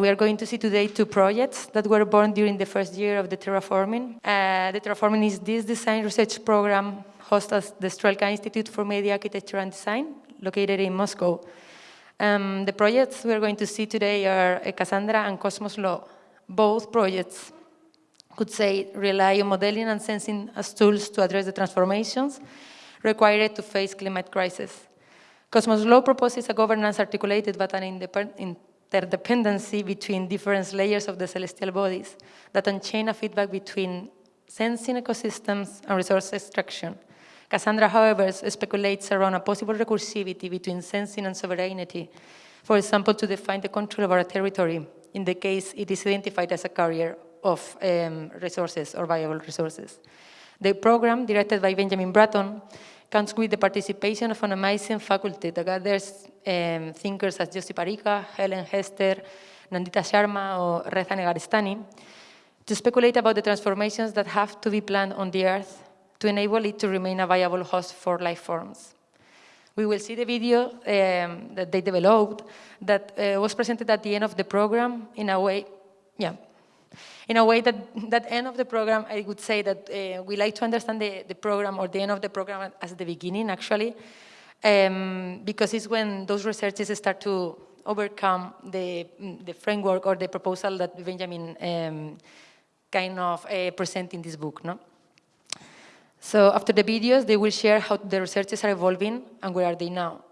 We are going to see today two projects that were born during the first year of the terraforming. Uh, the terraforming is this design research program hosted at the Strelka Institute for Media Architecture and Design, located in Moscow. Um, the projects we are going to see today are Cassandra and Cosmos Law. Both projects could say rely on modeling and sensing as tools to address the transformations required to face climate crisis. Cosmos Law proposes a governance articulated but an interdependency between different layers of the celestial bodies that unchain a feedback between sensing ecosystems and resource extraction. Cassandra, however, speculates around a possible recursivity between sensing and sovereignty, for example, to define the control of a territory, in the case it is identified as a carrier of um, resources or viable resources. The program, directed by Benjamin Bratton, comes with the participation of an amazing faculty that gathers um, thinkers as Jussi Parikka, Helen Hester, Nandita Sharma, or Reza Negarestani, to speculate about the transformations that have to be planned on the Earth to enable it to remain a viable host for life forms. We will see the video um, that they developed that uh, was presented at the end of the program in a way, yeah, in a way that that end of the program, I would say that uh, we like to understand the, the program or the end of the program as the beginning, actually, um, because it's when those researches start to overcome the, the framework or the proposal that Benjamin um, kind of uh, present in this book. No? So after the videos, they will share how the researches are evolving and where are they now.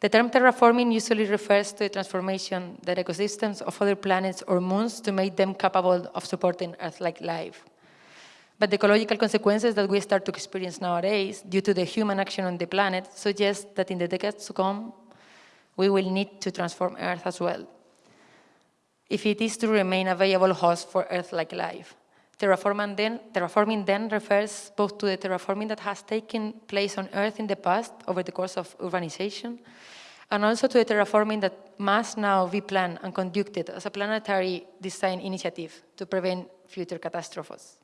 The term terraforming usually refers to the transformation that ecosystems of other planets or moons to make them capable of supporting Earth-like life. But the ecological consequences that we start to experience nowadays due to the human action on the planet suggest that in the decades to come, we will need to transform Earth as well, if it is to remain a viable host for Earth-like life. Terraforming then, terraforming then refers both to the terraforming that has taken place on Earth in the past over the course of urbanization, and also to the terraforming that must now be planned and conducted as a planetary design initiative to prevent future catastrophes.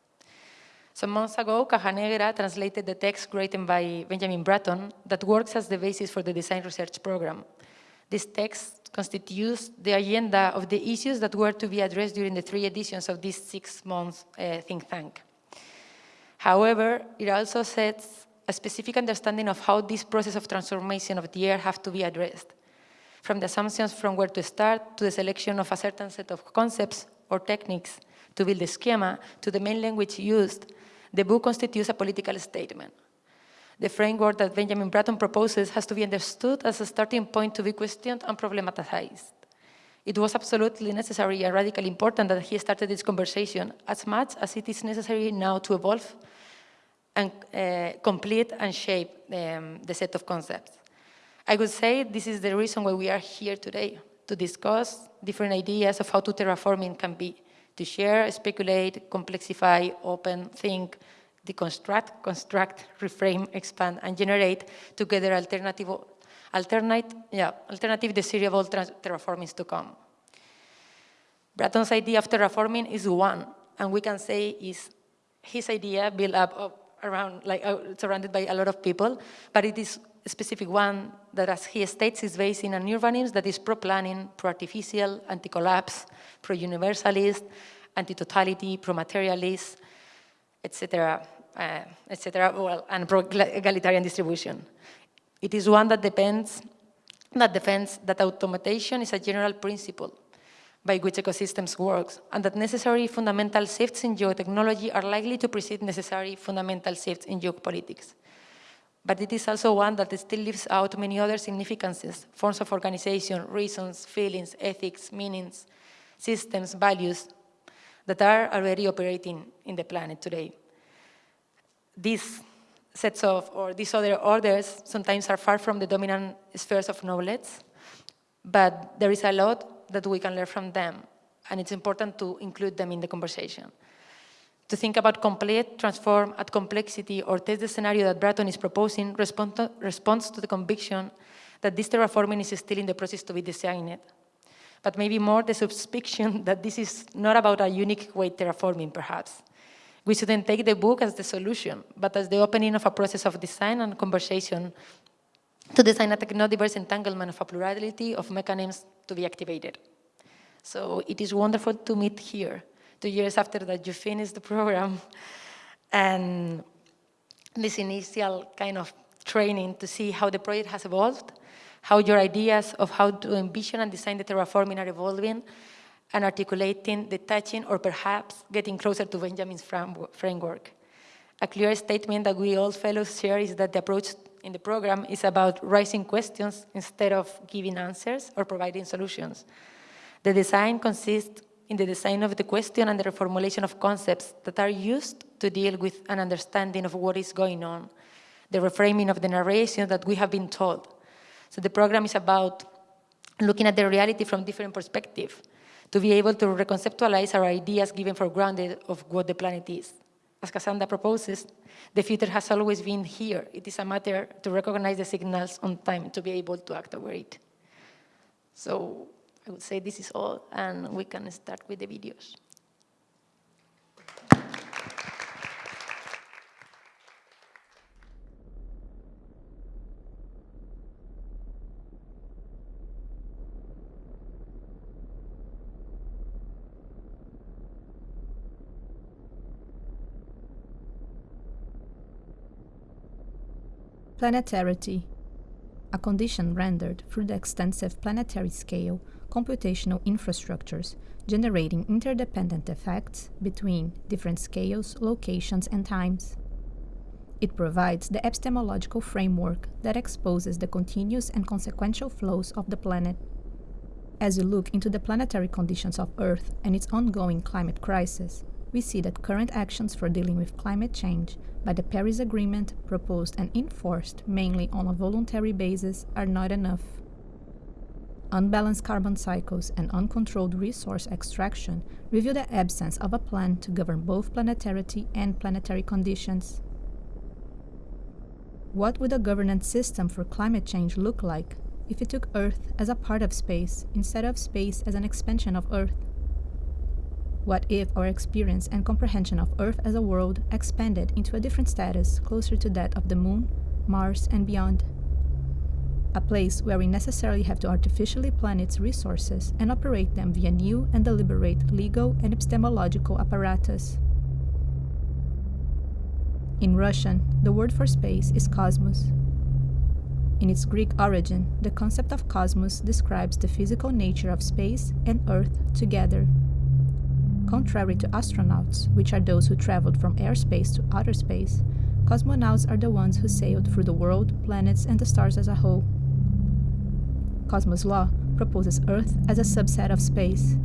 Some months ago, Caja Negra translated the text written by Benjamin Bratton that works as the basis for the design research program. This text constitutes the agenda of the issues that were to be addressed during the three editions of this six-month uh, think tank. However, it also sets a specific understanding of how this process of transformation of the air have to be addressed, from the assumptions from where to start to the selection of a certain set of concepts or techniques to build the schema to the main language used, the book constitutes a political statement the framework that Benjamin Bratton proposes has to be understood as a starting point to be questioned and problematized. It was absolutely necessary and radically important that he started this conversation as much as it is necessary now to evolve and uh, complete and shape um, the set of concepts. I would say this is the reason why we are here today, to discuss different ideas of how to terraforming can be, to share, speculate, complexify, open, think, deconstruct, construct, reframe, expand, and generate together alternative, alternate, yeah, alternative desirable terraformings to come. Bratton's idea of terraforming is one, and we can say is his idea built up around, like uh, surrounded by a lot of people, but it is a specific one that, as he states, is based in an urbanism that is pro-planning, pro-artificial, anti-collapse, pro-universalist, anti-totality, pro-materialist, etc., uh, etc., well, and egalitarian distribution. It is one that depends, that defends that automation is a general principle by which ecosystems work, and that necessary fundamental shifts in geotechnology are likely to precede necessary fundamental shifts in geopolitics. But it is also one that still leaves out many other significances, forms of organization, reasons, feelings, ethics, meanings, systems, values that are already operating in the planet today these sets of, or these other orders sometimes are far from the dominant spheres of knowledge, but there is a lot that we can learn from them, and it's important to include them in the conversation. To think about complete, transform, add complexity, or test the scenario that Bratton is proposing respond to, responds to the conviction that this terraforming is still in the process to be designed. But maybe more the suspicion that this is not about a unique way terraforming, perhaps, we shouldn't take the book as the solution, but as the opening of a process of design and conversation to design a techno-diverse entanglement of a plurality of mechanisms to be activated. So it is wonderful to meet here, two years after that you finish the program. And this initial kind of training to see how the project has evolved, how your ideas of how to envision and design the terraforming are evolving, and articulating, detaching, or perhaps getting closer to Benjamin's framework. A clear statement that we all fellows share is that the approach in the program is about raising questions instead of giving answers or providing solutions. The design consists in the design of the question and the reformulation of concepts that are used to deal with an understanding of what is going on, the reframing of the narration that we have been told. So the program is about looking at the reality from different perspectives, to be able to reconceptualize our ideas given for granted of what the planet is. As Cassandra proposes, the future has always been here. It is a matter to recognize the signals on time to be able to act over it. So I would say this is all, and we can start with the videos. Planetarity, a condition rendered through the extensive planetary scale computational infrastructures generating interdependent effects between different scales, locations, and times. It provides the epistemological framework that exposes the continuous and consequential flows of the planet. As we look into the planetary conditions of Earth and its ongoing climate crisis, we see that current actions for dealing with climate change by the Paris Agreement, proposed and enforced mainly on a voluntary basis, are not enough. Unbalanced carbon cycles and uncontrolled resource extraction reveal the absence of a plan to govern both planetarity and planetary conditions. What would a governance system for climate change look like if it took Earth as a part of space instead of space as an expansion of Earth? What if our experience and comprehension of Earth as a world expanded into a different status closer to that of the Moon, Mars, and beyond? A place where we necessarily have to artificially plan its resources and operate them via new and deliberate legal and epistemological apparatus. In Russian, the word for space is cosmos. In its Greek origin, the concept of cosmos describes the physical nature of space and Earth together Contrary to astronauts, which are those who traveled from airspace to outer space, cosmonauts are the ones who sailed through the world, planets, and the stars as a whole. Cosmos law proposes Earth as a subset of space.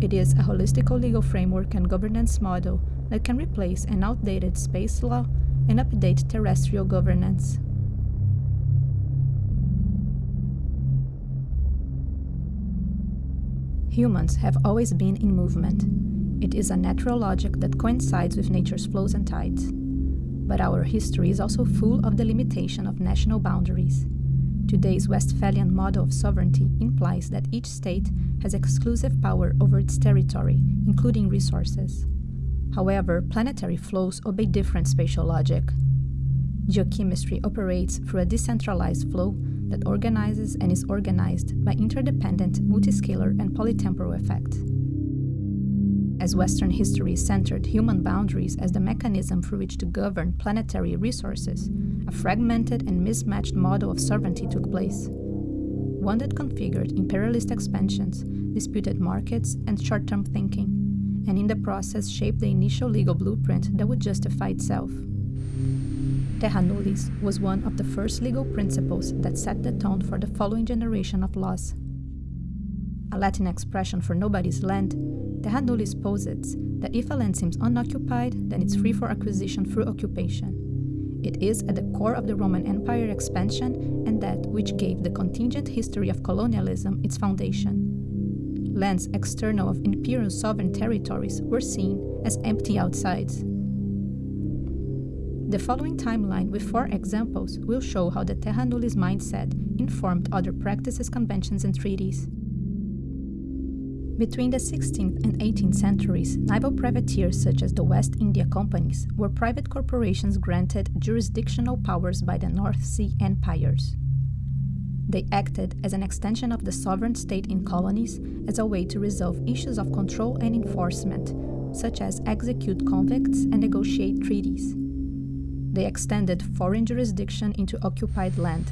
It is a holistic legal framework and governance model that can replace an outdated space law and update terrestrial governance. Humans have always been in movement. It is a natural logic that coincides with nature's flows and tides. But our history is also full of the limitation of national boundaries. Today's Westphalian model of sovereignty implies that each state has exclusive power over its territory, including resources. However, planetary flows obey different spatial logic. Geochemistry operates through a decentralized flow that organizes and is organized by interdependent, multiscalar, and polytemporal effect. As Western history centered human boundaries as the mechanism through which to govern planetary resources, a fragmented and mismatched model of sovereignty took place. One that configured imperialist expansions, disputed markets, and short term thinking, and in the process shaped the initial legal blueprint that would justify itself. Terra nullius was one of the first legal principles that set the tone for the following generation of laws. A Latin expression for nobody's land, terra nullius posits that if a land seems unoccupied, then it's free for acquisition through occupation. It is at the core of the Roman Empire expansion and that which gave the contingent history of colonialism its foundation. Lands external of imperial sovereign territories were seen as empty outsides. The following timeline with four examples will show how the Terra Nullius mindset informed other practices, conventions, and treaties. Between the 16th and 18th centuries, naval privateers such as the West India Companies were private corporations granted jurisdictional powers by the North Sea empires. They acted as an extension of the sovereign state in colonies as a way to resolve issues of control and enforcement, such as execute convicts and negotiate treaties. They extended foreign jurisdiction into occupied land.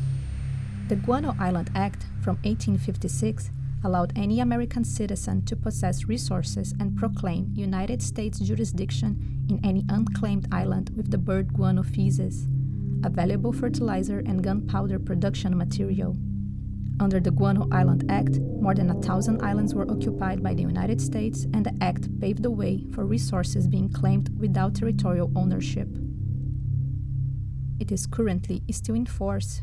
The Guano Island Act from 1856 allowed any American citizen to possess resources and proclaim United States jurisdiction in any unclaimed island with the bird guano feces, a valuable fertilizer and gunpowder production material. Under the Guano Island Act, more than a thousand islands were occupied by the United States, and the act paved the way for resources being claimed without territorial ownership. It is currently still in force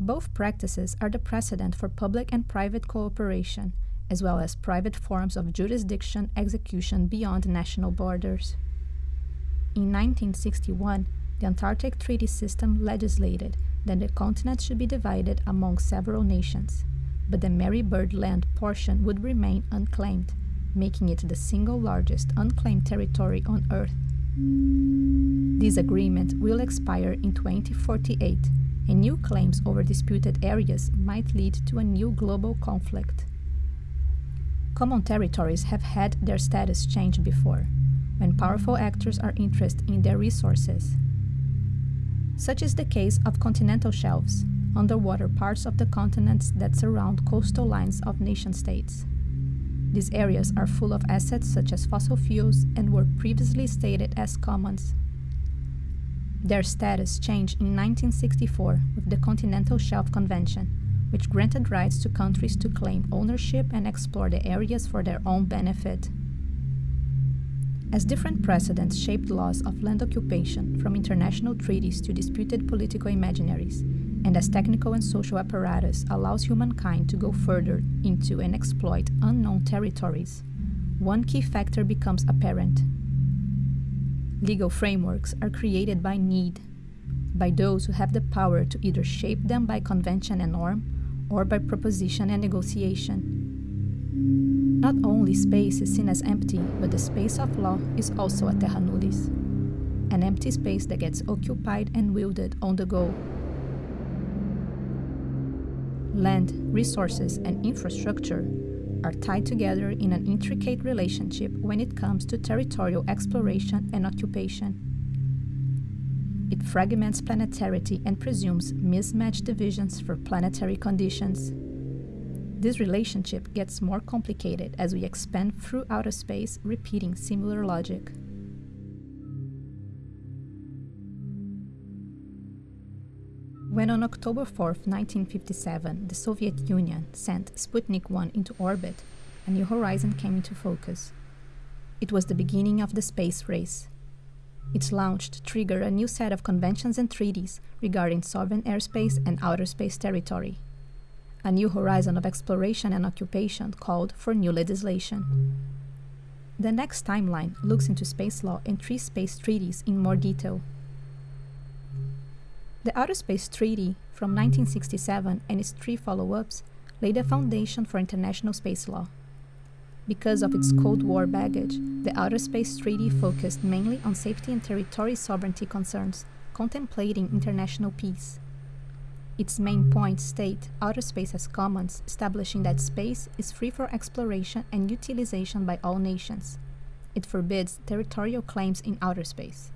both practices are the precedent for public and private cooperation, as well as private forms of jurisdiction execution beyond national borders. In 1961, the Antarctic Treaty System legislated that the continent should be divided among several nations, but the Marie Byrd Land portion would remain unclaimed, making it the single largest unclaimed territory on Earth. This agreement will expire in 2048 and new claims over disputed areas might lead to a new global conflict. Common territories have had their status changed before, when powerful actors are interested in their resources. Such is the case of continental shelves, underwater parts of the continents that surround coastal lines of nation states. These areas are full of assets such as fossil fuels and were previously stated as commons their status changed in 1964 with the Continental Shelf Convention, which granted rights to countries to claim ownership and explore the areas for their own benefit. As different precedents shaped laws of land occupation from international treaties to disputed political imaginaries, and as technical and social apparatus allows humankind to go further into and exploit unknown territories, one key factor becomes apparent Legal frameworks are created by need, by those who have the power to either shape them by convention and norm or by proposition and negotiation. Not only space is seen as empty, but the space of law is also a terra nullius, an empty space that gets occupied and wielded on the go. Land, resources, and infrastructure are tied together in an intricate relationship when it comes to territorial exploration and occupation. It fragments planetarity and presumes mismatched divisions for planetary conditions. This relationship gets more complicated as we expand through outer space, repeating similar logic. When on October 4, 1957, the Soviet Union sent Sputnik 1 into orbit, a new horizon came into focus. It was the beginning of the space race. Its launch triggered a new set of conventions and treaties regarding sovereign airspace and outer space territory. A new horizon of exploration and occupation called for new legislation. The next timeline looks into space law and three space treaties in more detail. The Outer Space Treaty from 1967 and its three follow ups laid a foundation for international space law. Because of its Cold War baggage, the Outer Space Treaty focused mainly on safety and territory sovereignty concerns, contemplating international peace. Its main points state outer space as commons, establishing that space is free for exploration and utilization by all nations. It forbids territorial claims in outer space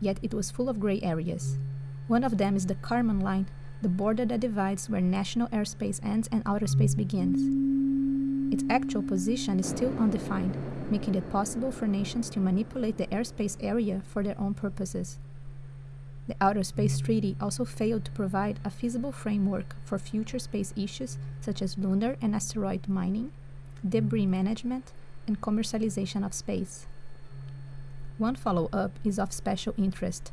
yet it was full of gray areas. One of them is the Kármán line, the border that divides where national airspace ends and outer space begins. Its actual position is still undefined, making it possible for nations to manipulate the airspace area for their own purposes. The Outer Space Treaty also failed to provide a feasible framework for future space issues such as lunar and asteroid mining, debris management, and commercialization of space. One follow up is of special interest.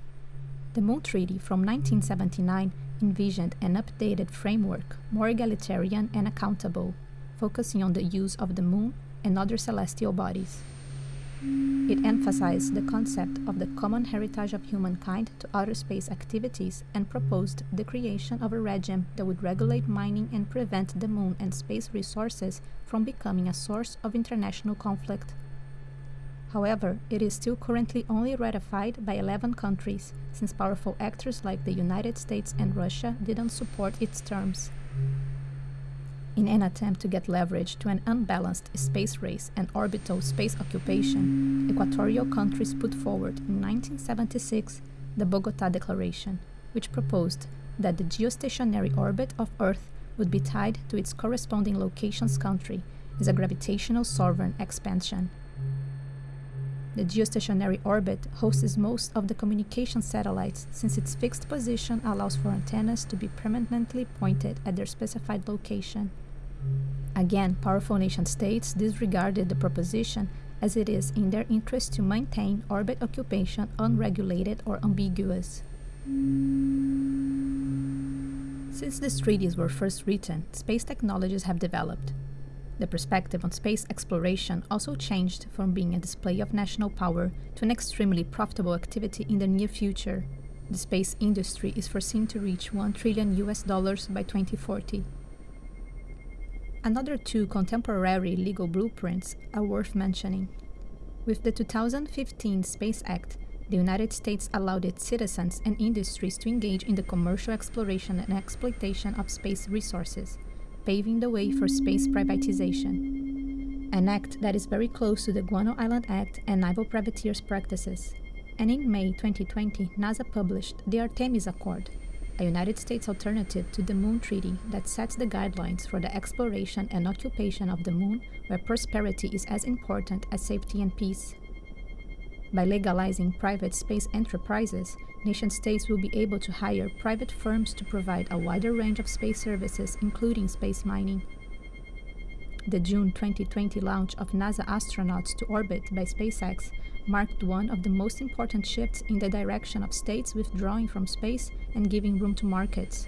The Moon Treaty from 1979 envisioned an updated framework, more egalitarian and accountable, focusing on the use of the Moon and other celestial bodies. It emphasized the concept of the common heritage of humankind to outer space activities and proposed the creation of a regime that would regulate mining and prevent the moon and space resources from becoming a source of international conflict. However, it is still currently only ratified by 11 countries, since powerful actors like the United States and Russia didn't support its terms. In an attempt to get leverage to an unbalanced space race and orbital space occupation, equatorial countries put forward in 1976 the Bogota Declaration, which proposed that the geostationary orbit of Earth would be tied to its corresponding location's country as a gravitational sovereign expansion. The geostationary orbit hosts most of the communication satellites since its fixed position allows for antennas to be permanently pointed at their specified location. Again, powerful nation states disregarded the proposition as it is in their interest to maintain orbit occupation unregulated or ambiguous. Since these treaties were first written, space technologies have developed. The perspective on space exploration also changed from being a display of national power to an extremely profitable activity in the near future. The space industry is foreseen to reach 1 trillion US dollars by 2040. Another two contemporary legal blueprints are worth mentioning. With the 2015 Space Act, the United States allowed its citizens and industries to engage in the commercial exploration and exploitation of space resources, paving the way for space privatization. An act that is very close to the Guano Island Act and naval privateers practices. And in May 2020, NASA published the Artemis Accord, a United States alternative to the Moon Treaty that sets the guidelines for the exploration and occupation of the Moon, where prosperity is as important as safety and peace. By legalizing private space enterprises, nation states will be able to hire private firms to provide a wider range of space services, including space mining. The June 2020 launch of NASA astronauts to orbit by SpaceX marked one of the most important shifts in the direction of states withdrawing from space and giving room to markets.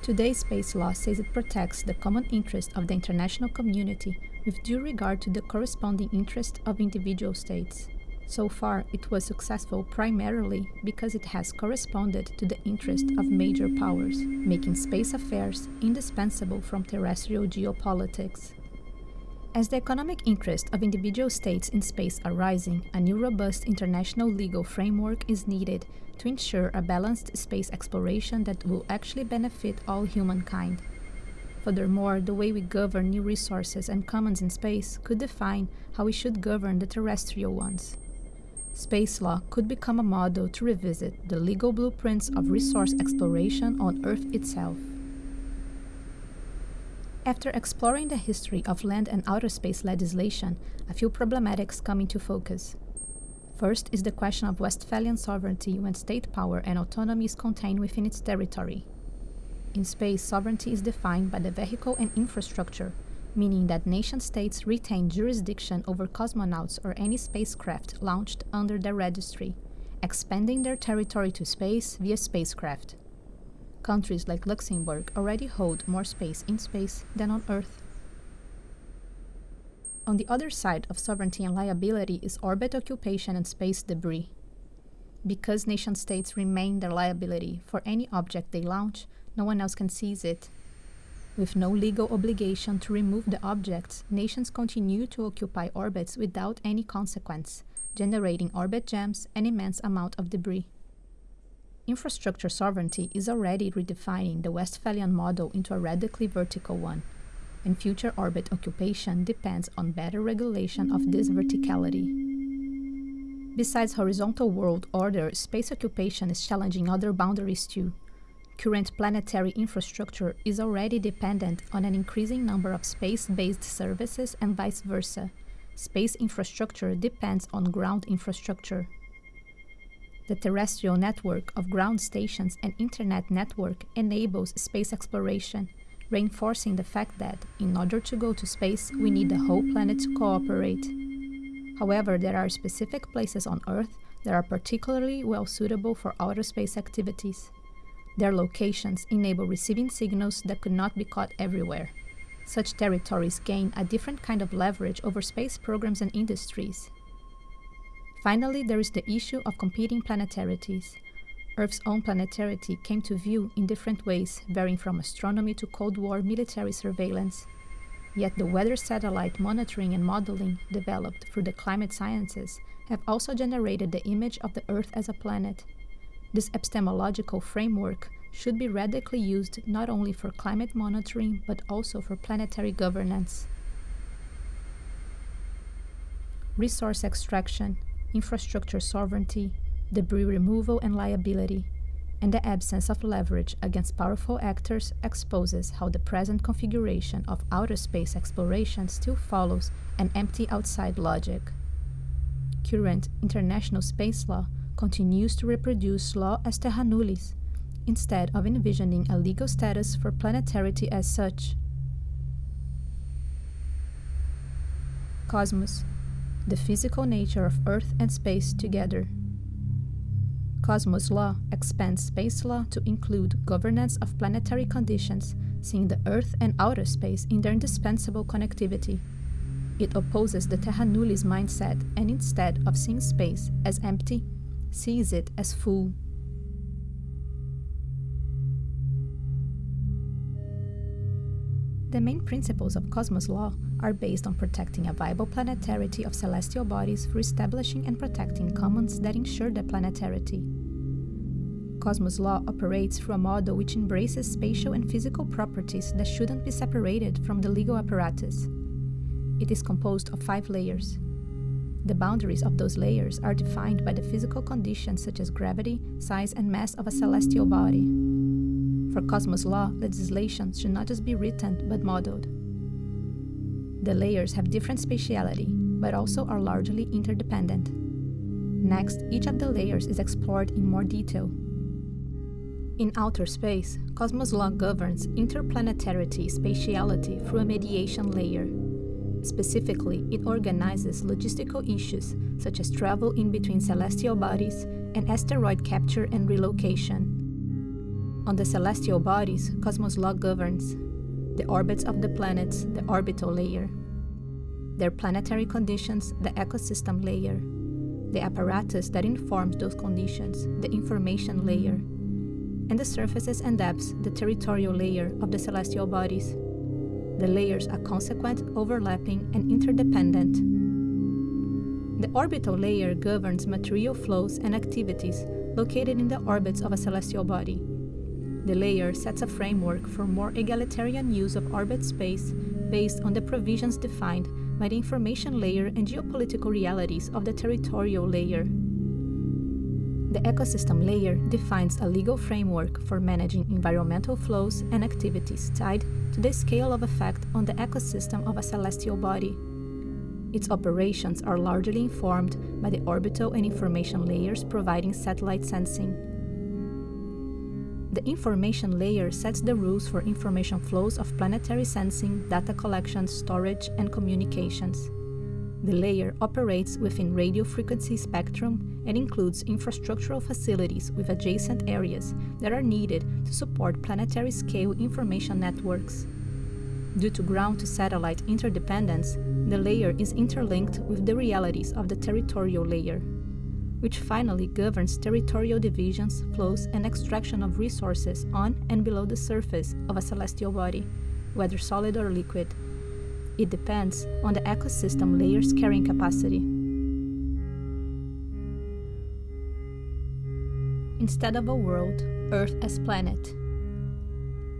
Today's space law says it protects the common interest of the international community with due regard to the corresponding interest of individual states. So far, it was successful primarily because it has corresponded to the interest of major powers, making space affairs indispensable from terrestrial geopolitics. As the economic interest of individual states in space are rising, a new robust international legal framework is needed to ensure a balanced space exploration that will actually benefit all humankind. Furthermore, the way we govern new resources and commons in space could define how we should govern the terrestrial ones. Space law could become a model to revisit the legal blueprints of resource exploration on Earth itself. After exploring the history of land and outer space legislation, a few problematics come into focus. First is the question of Westphalian sovereignty when state power and autonomy is contained within its territory. In space, sovereignty is defined by the vehicle and infrastructure, meaning that nation states retain jurisdiction over cosmonauts or any spacecraft launched under their registry, expanding their territory to space via spacecraft. Countries like Luxembourg already hold more space in space than on Earth. On the other side of sovereignty and liability is orbit occupation and space debris. Because nation states remain their liability for any object they launch, no one else can seize it. With no legal obligation to remove the objects, nations continue to occupy orbits without any consequence, generating orbit jams and immense amount of debris. Infrastructure sovereignty is already redefining the Westphalian model into a radically vertical one, and future orbit occupation depends on better regulation of this verticality. Besides horizontal world order, space occupation is challenging other boundaries too. Current planetary infrastructure is already dependent on an increasing number of space-based services and vice versa. Space infrastructure depends on ground infrastructure. The terrestrial network of ground stations and internet network enables space exploration, reinforcing the fact that, in order to go to space, we need the whole planet to cooperate. However, there are specific places on Earth that are particularly well suitable for outer space activities. Their locations enable receiving signals that could not be caught everywhere. Such territories gain a different kind of leverage over space programs and industries, Finally, there is the issue of competing planetarities. Earth's own planetarity came to view in different ways, varying from astronomy to Cold War military surveillance. Yet the weather satellite monitoring and modeling developed through the climate sciences have also generated the image of the Earth as a planet. This epistemological framework should be radically used not only for climate monitoring but also for planetary governance. Resource extraction, infrastructure sovereignty, debris removal and liability, and the absence of leverage against powerful actors exposes how the present configuration of outer space exploration still follows an empty outside logic. Current international space law continues to reproduce law as terra nullius, instead of envisioning a legal status for planetarity as such. Cosmos, the physical nature of Earth and space together. Cosmos law expands space law to include governance of planetary conditions, seeing the Earth and outer space in their indispensable connectivity. It opposes the terra nullius mindset and instead of seeing space as empty, sees it as full. The main principles of Cosmos law are based on protecting a viable planetarity of celestial bodies through establishing and protecting commons that ensure their planetarity. Cosmos law operates through a model which embraces spatial and physical properties that shouldn't be separated from the legal apparatus. It is composed of five layers. The boundaries of those layers are defined by the physical conditions such as gravity, size, and mass of a celestial body. For Cosmos law, legislation should not just be written but modeled. The layers have different spatiality, but also are largely interdependent. Next, each of the layers is explored in more detail. In outer space, Cosmos law governs interplanetarity spatiality through a mediation layer. Specifically, it organizes logistical issues such as travel in between celestial bodies and asteroid capture and relocation. On the celestial bodies, Cosmos law governs the orbits of the planets, the orbital layer, their planetary conditions, the ecosystem layer, the apparatus that informs those conditions, the information layer, and the surfaces and depths, the territorial layer of the celestial bodies. The layers are consequent, overlapping, and interdependent. The orbital layer governs material flows and activities located in the orbits of a celestial body. The layer sets a framework for more egalitarian use of orbit space based on the provisions defined by the information layer and geopolitical realities of the territorial layer. The ecosystem layer defines a legal framework for managing environmental flows and activities tied to the scale of effect on the ecosystem of a celestial body. Its operations are largely informed by the orbital and information layers providing satellite sensing. The information layer sets the rules for information flows of planetary sensing, data collection, storage, and communications. The layer operates within radio frequency spectrum and includes infrastructural facilities with adjacent areas that are needed to support planetary scale information networks. Due to ground to satellite interdependence, the layer is interlinked with the realities of the territorial layer, which finally governs territorial divisions, flows, and extraction of resources on and below the surface of a celestial body, whether solid or liquid, it depends on the ecosystem layer's carrying capacity. Instead of a world, Earth as planet.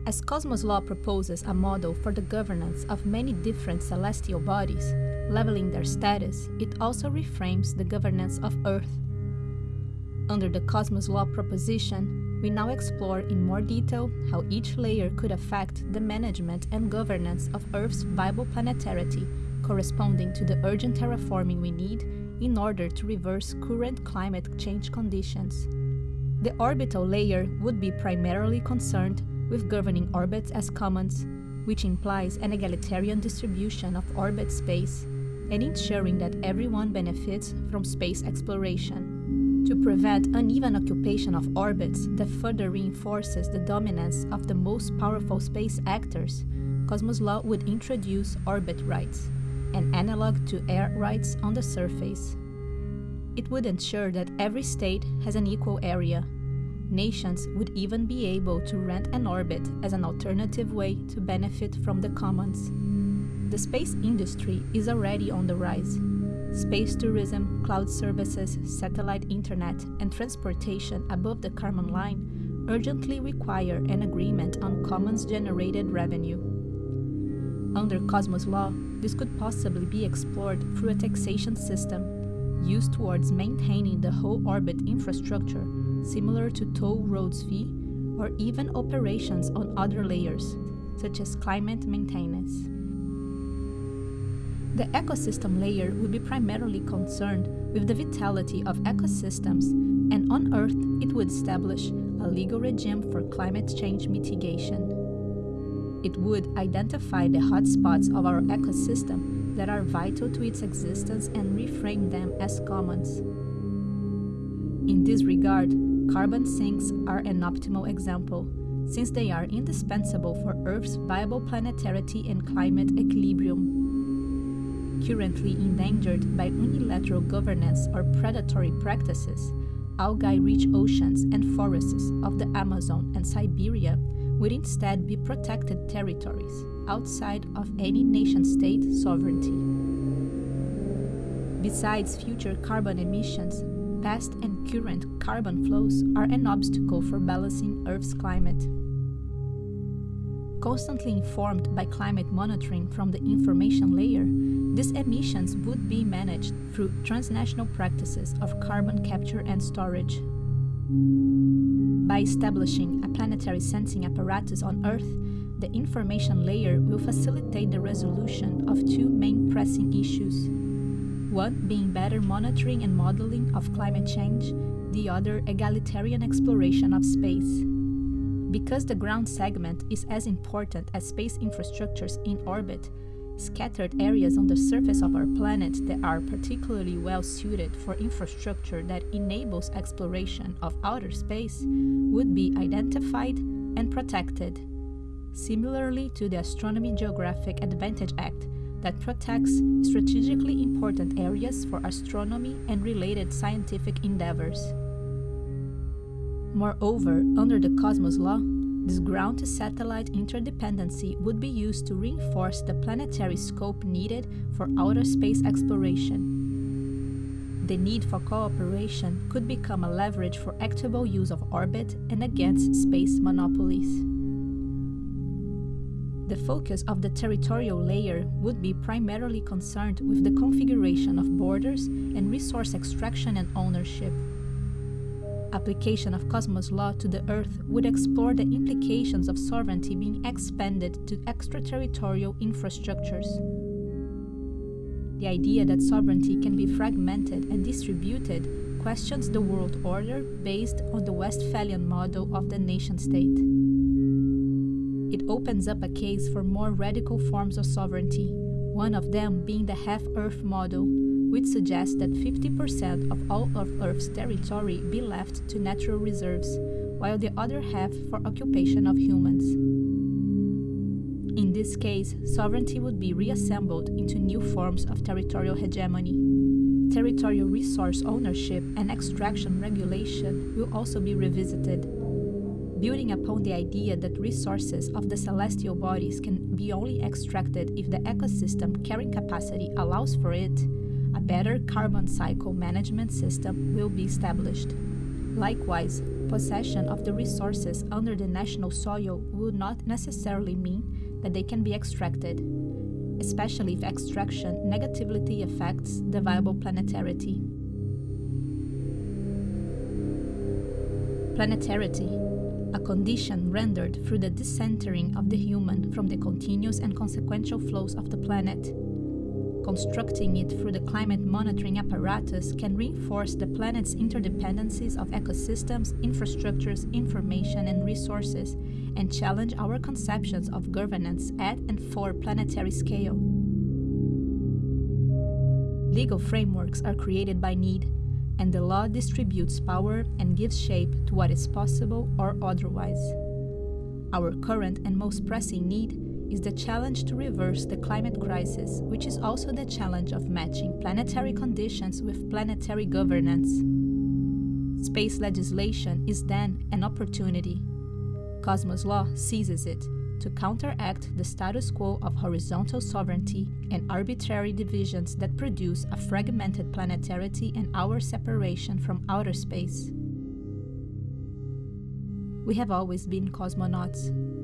As Cosmos Law proposes a model for the governance of many different celestial bodies, leveling their status, it also reframes the governance of Earth. Under the Cosmos Law proposition, we now explore in more detail how each layer could affect the management and governance of Earth's viable planetarity, corresponding to the urgent terraforming we need in order to reverse current climate change conditions. The orbital layer would be primarily concerned with governing orbits as commons, which implies an egalitarian distribution of orbit space and ensuring that everyone benefits from space exploration to prevent uneven occupation of orbits that further reinforces the dominance of the most powerful space actors, Cosmos Law would introduce orbit rights, an analog to air rights on the surface. It would ensure that every state has an equal area. Nations would even be able to rent an orbit as an alternative way to benefit from the commons. The space industry is already on the rise. Space tourism, cloud services, satellite internet, and transportation above the Kármán line urgently require an agreement on commons generated revenue. Under Cosmos law, this could possibly be explored through a taxation system used towards maintaining the whole orbit infrastructure, similar to toll roads fee, or even operations on other layers, such as climate maintenance. The ecosystem layer will be primarily concerned with the vitality of ecosystems, and on Earth it would establish a legal regime for climate change mitigation. It would identify the hotspots of our ecosystem that are vital to its existence and reframe them as commons. In this regard, carbon sinks are an optimal example, since they are indispensable for Earth's viable planetarity and climate equilibrium currently endangered by unilateral governance or predatory practices, algae-rich oceans and forests of the Amazon and Siberia would instead be protected territories outside of any nation-state sovereignty. Besides future carbon emissions, past and current carbon flows are an obstacle for balancing Earth's climate. Constantly informed by climate monitoring from the information layer, these emissions would be managed through transnational practices of carbon capture and storage. By establishing a planetary sensing apparatus on Earth, the information layer will facilitate the resolution of two main pressing issues. One being better monitoring and modeling of climate change, the other egalitarian exploration of space. Because the ground segment is as important as space infrastructures in orbit, scattered areas on the surface of our planet that are particularly well suited for infrastructure that enables exploration of outer space would be identified and protected, similarly to the Astronomy Geographic Advantage Act that protects strategically important areas for astronomy and related scientific endeavors. Moreover, under the Cosmos Law, this ground to satellite interdependency would be used to reinforce the planetary scope needed for outer space exploration. The need for cooperation could become a leverage for equitable use of orbit and against space monopolies. The focus of the territorial layer would be primarily concerned with the configuration of borders and resource extraction and ownership application of Cosmos law to the Earth would explore the implications of sovereignty being expanded to extraterritorial infrastructures. The idea that sovereignty can be fragmented and distributed questions the world order based on the Westphalian model of the nation state. It opens up a case for more radical forms of sovereignty, one of them being the half Earth model, which suggests that 50% of all of Earth's territory be left to natural reserves, while the other half for occupation of humans. In this case, sovereignty would be reassembled into new forms of territorial hegemony. Territorial resource ownership and extraction regulation will also be revisited. Building upon the idea that resources of the celestial bodies can be only extracted if the ecosystem carrying capacity allows for it, a better carbon cycle management system will be established. Likewise, possession of the resources under the national soil will not necessarily mean that they can be extracted, especially if extraction negatively affects the viable planetarity. Planetarity, a condition rendered through the decentering of the human from the continuous and consequential flows of the planet constructing it through the climate monitoring apparatus can reinforce the planet's interdependencies of ecosystems, infrastructures, information, and resources, and challenge our conceptions of governance at and for planetary scale. Legal frameworks are created by need, and the law distributes power and gives shape to what is possible or otherwise. Our current and most pressing need is the challenge to reverse the climate crisis, which is also the challenge of matching planetary conditions with planetary governance. Space legislation is then an opportunity. Cosmos Law seizes it, to counteract the status quo of horizontal sovereignty and arbitrary divisions that produce a fragmented planetarity and our separation from outer space. We have always been cosmonauts.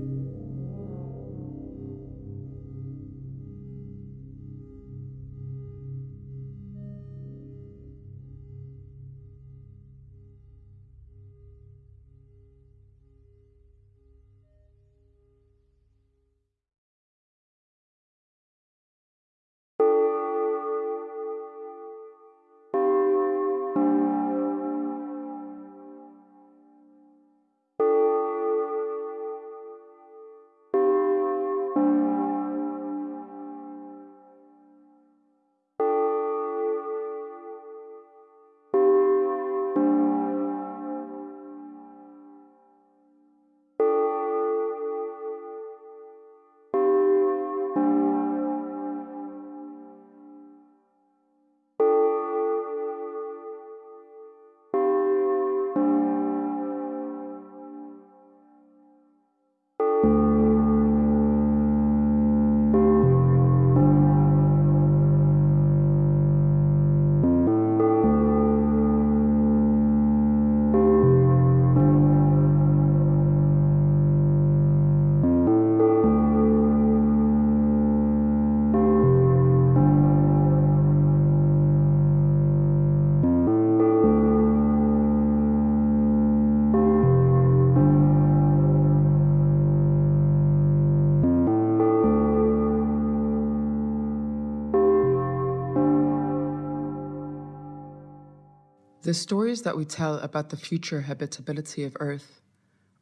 The stories that we tell about the future habitability of Earth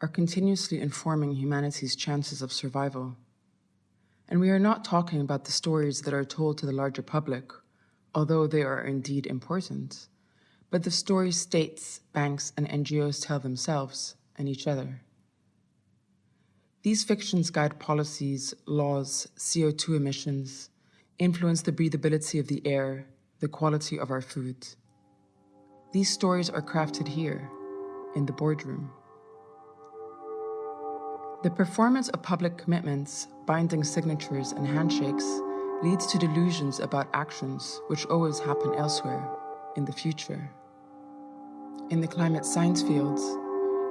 are continuously informing humanity's chances of survival. And we are not talking about the stories that are told to the larger public, although they are indeed important, but the stories states, banks, and NGOs tell themselves and each other. These fictions guide policies, laws, CO2 emissions, influence the breathability of the air, the quality of our food. These stories are crafted here, in the boardroom. The performance of public commitments, binding signatures, and handshakes leads to delusions about actions which always happen elsewhere, in the future. In the climate science fields,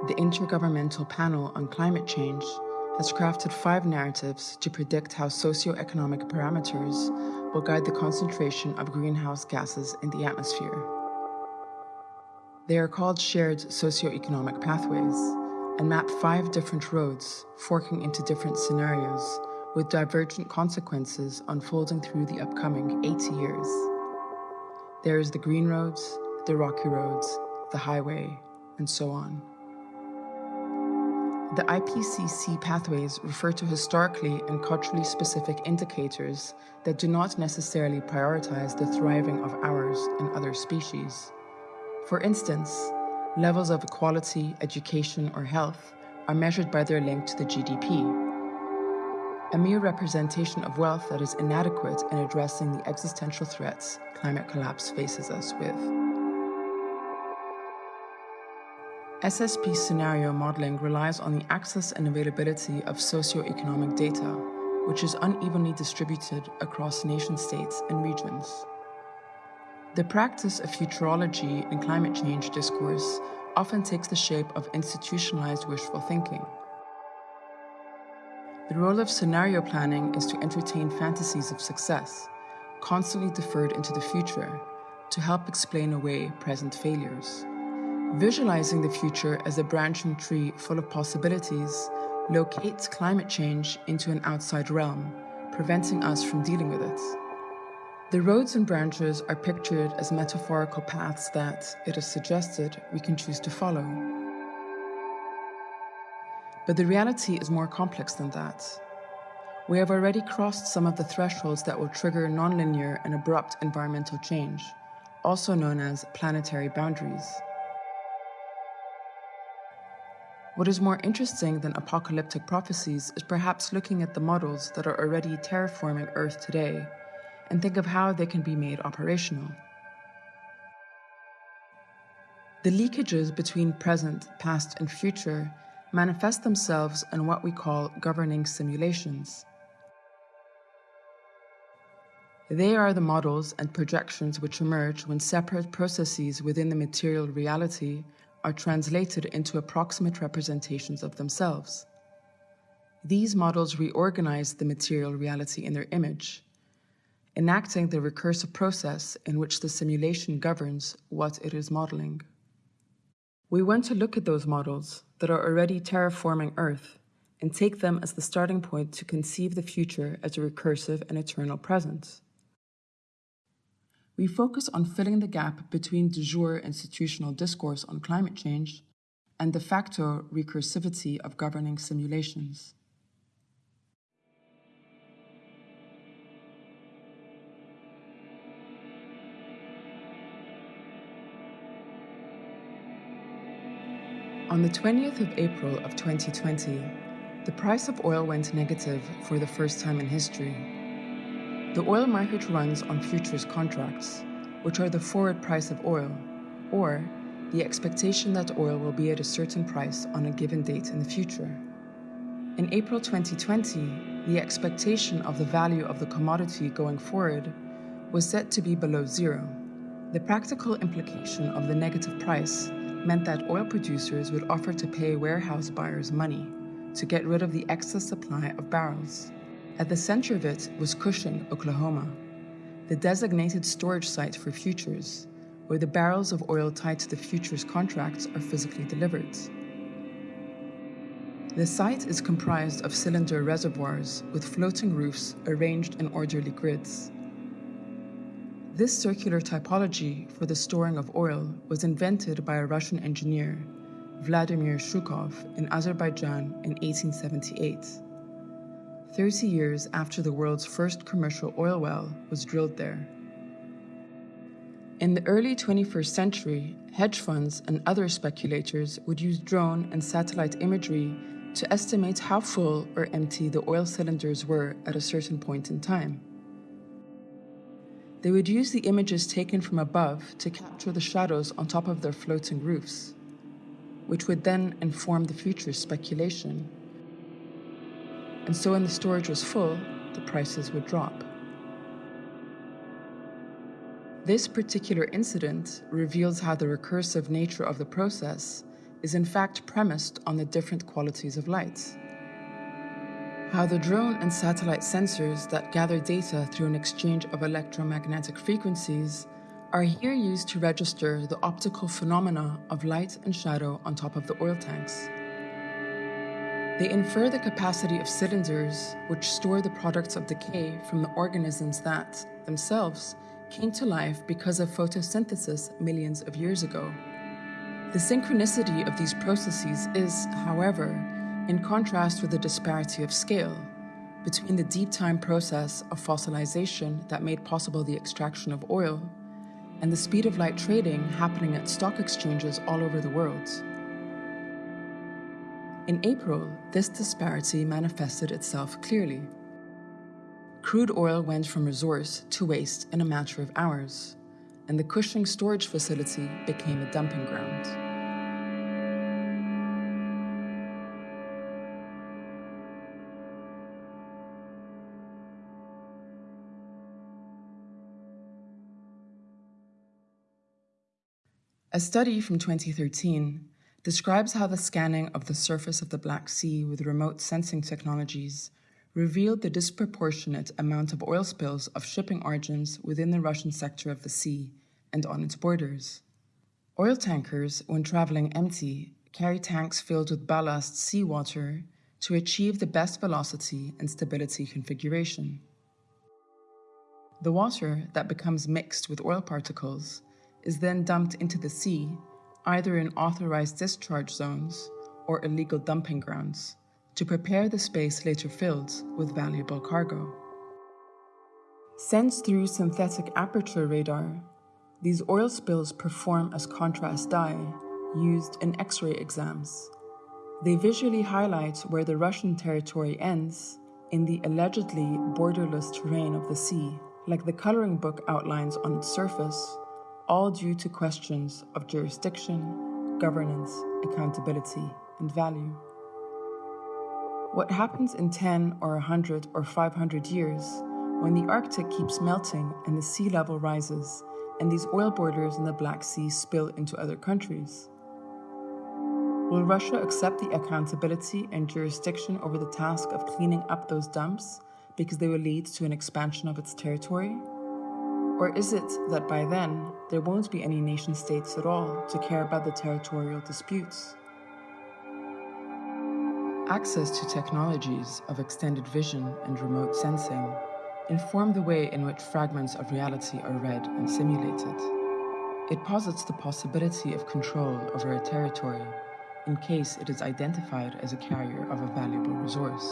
the Intergovernmental Panel on Climate Change has crafted five narratives to predict how socioeconomic parameters will guide the concentration of greenhouse gases in the atmosphere. They are called shared socioeconomic pathways and map five different roads forking into different scenarios with divergent consequences unfolding through the upcoming 80 years. There is the green roads, the rocky roads, the highway, and so on. The IPCC pathways refer to historically and culturally specific indicators that do not necessarily prioritize the thriving of ours and other species. For instance, levels of equality, education, or health are measured by their link to the GDP. A mere representation of wealth that is inadequate in addressing the existential threats climate collapse faces us with. SSP scenario modeling relies on the access and availability of socioeconomic data, which is unevenly distributed across nation states and regions. The practice of futurology in climate change discourse often takes the shape of institutionalized wishful thinking. The role of scenario planning is to entertain fantasies of success, constantly deferred into the future, to help explain away present failures. Visualizing the future as a branching tree full of possibilities locates climate change into an outside realm, preventing us from dealing with it. The roads and branches are pictured as metaphorical paths that, it is suggested, we can choose to follow. But the reality is more complex than that. We have already crossed some of the thresholds that will trigger nonlinear and abrupt environmental change, also known as planetary boundaries. What is more interesting than apocalyptic prophecies is perhaps looking at the models that are already terraforming Earth today and think of how they can be made operational. The leakages between present, past, and future manifest themselves in what we call governing simulations. They are the models and projections which emerge when separate processes within the material reality are translated into approximate representations of themselves. These models reorganize the material reality in their image, enacting the recursive process in which the simulation governs what it is modeling. We want to look at those models that are already terraforming Earth and take them as the starting point to conceive the future as a recursive and eternal present we focus on filling the gap between de jure institutional discourse on climate change and de facto recursivity of governing simulations. On the 20th of April of 2020, the price of oil went negative for the first time in history the oil market runs on futures contracts, which are the forward price of oil, or the expectation that oil will be at a certain price on a given date in the future. In April 2020, the expectation of the value of the commodity going forward was set to be below zero. The practical implication of the negative price meant that oil producers would offer to pay warehouse buyers money to get rid of the excess supply of barrels. At the center of it was Cushing, Oklahoma, the designated storage site for futures, where the barrels of oil tied to the futures contracts are physically delivered. The site is comprised of cylinder reservoirs with floating roofs arranged in orderly grids. This circular typology for the storing of oil was invented by a Russian engineer, Vladimir Shukhov, in Azerbaijan in 1878. 30 years after the world's first commercial oil well was drilled there. In the early 21st century, hedge funds and other speculators would use drone and satellite imagery to estimate how full or empty the oil cylinders were at a certain point in time. They would use the images taken from above to capture the shadows on top of their floating roofs, which would then inform the future speculation and so when the storage was full, the prices would drop. This particular incident reveals how the recursive nature of the process is in fact premised on the different qualities of light. How the drone and satellite sensors that gather data through an exchange of electromagnetic frequencies are here used to register the optical phenomena of light and shadow on top of the oil tanks. They infer the capacity of cylinders, which store the products of decay from the organisms that, themselves, came to life because of photosynthesis millions of years ago. The synchronicity of these processes is, however, in contrast with the disparity of scale between the deep time process of fossilization that made possible the extraction of oil and the speed of light trading happening at stock exchanges all over the world. In April, this disparity manifested itself clearly. Crude oil went from resource to waste in a matter of hours, and the Cushing storage facility became a dumping ground. A study from 2013 describes how the scanning of the surface of the Black Sea with remote sensing technologies revealed the disproportionate amount of oil spills of shipping origins within the Russian sector of the sea and on its borders. Oil tankers, when traveling empty, carry tanks filled with ballast seawater to achieve the best velocity and stability configuration. The water that becomes mixed with oil particles is then dumped into the sea either in authorized discharge zones or illegal dumping grounds, to prepare the space later filled with valuable cargo. Sensed through synthetic aperture radar, these oil spills perform as contrast dye used in X ray exams. They visually highlight where the Russian territory ends in the allegedly borderless terrain of the sea, like the coloring book outlines on its surface all due to questions of jurisdiction, governance, accountability, and value. What happens in 10 or 100 or 500 years when the Arctic keeps melting and the sea level rises and these oil borders in the Black Sea spill into other countries? Will Russia accept the accountability and jurisdiction over the task of cleaning up those dumps because they will lead to an expansion of its territory? Or is it that by then there won't be any nation states at all to care about the territorial disputes? Access to technologies of extended vision and remote sensing inform the way in which fragments of reality are read and simulated. It posits the possibility of control over a territory in case it is identified as a carrier of a valuable resource.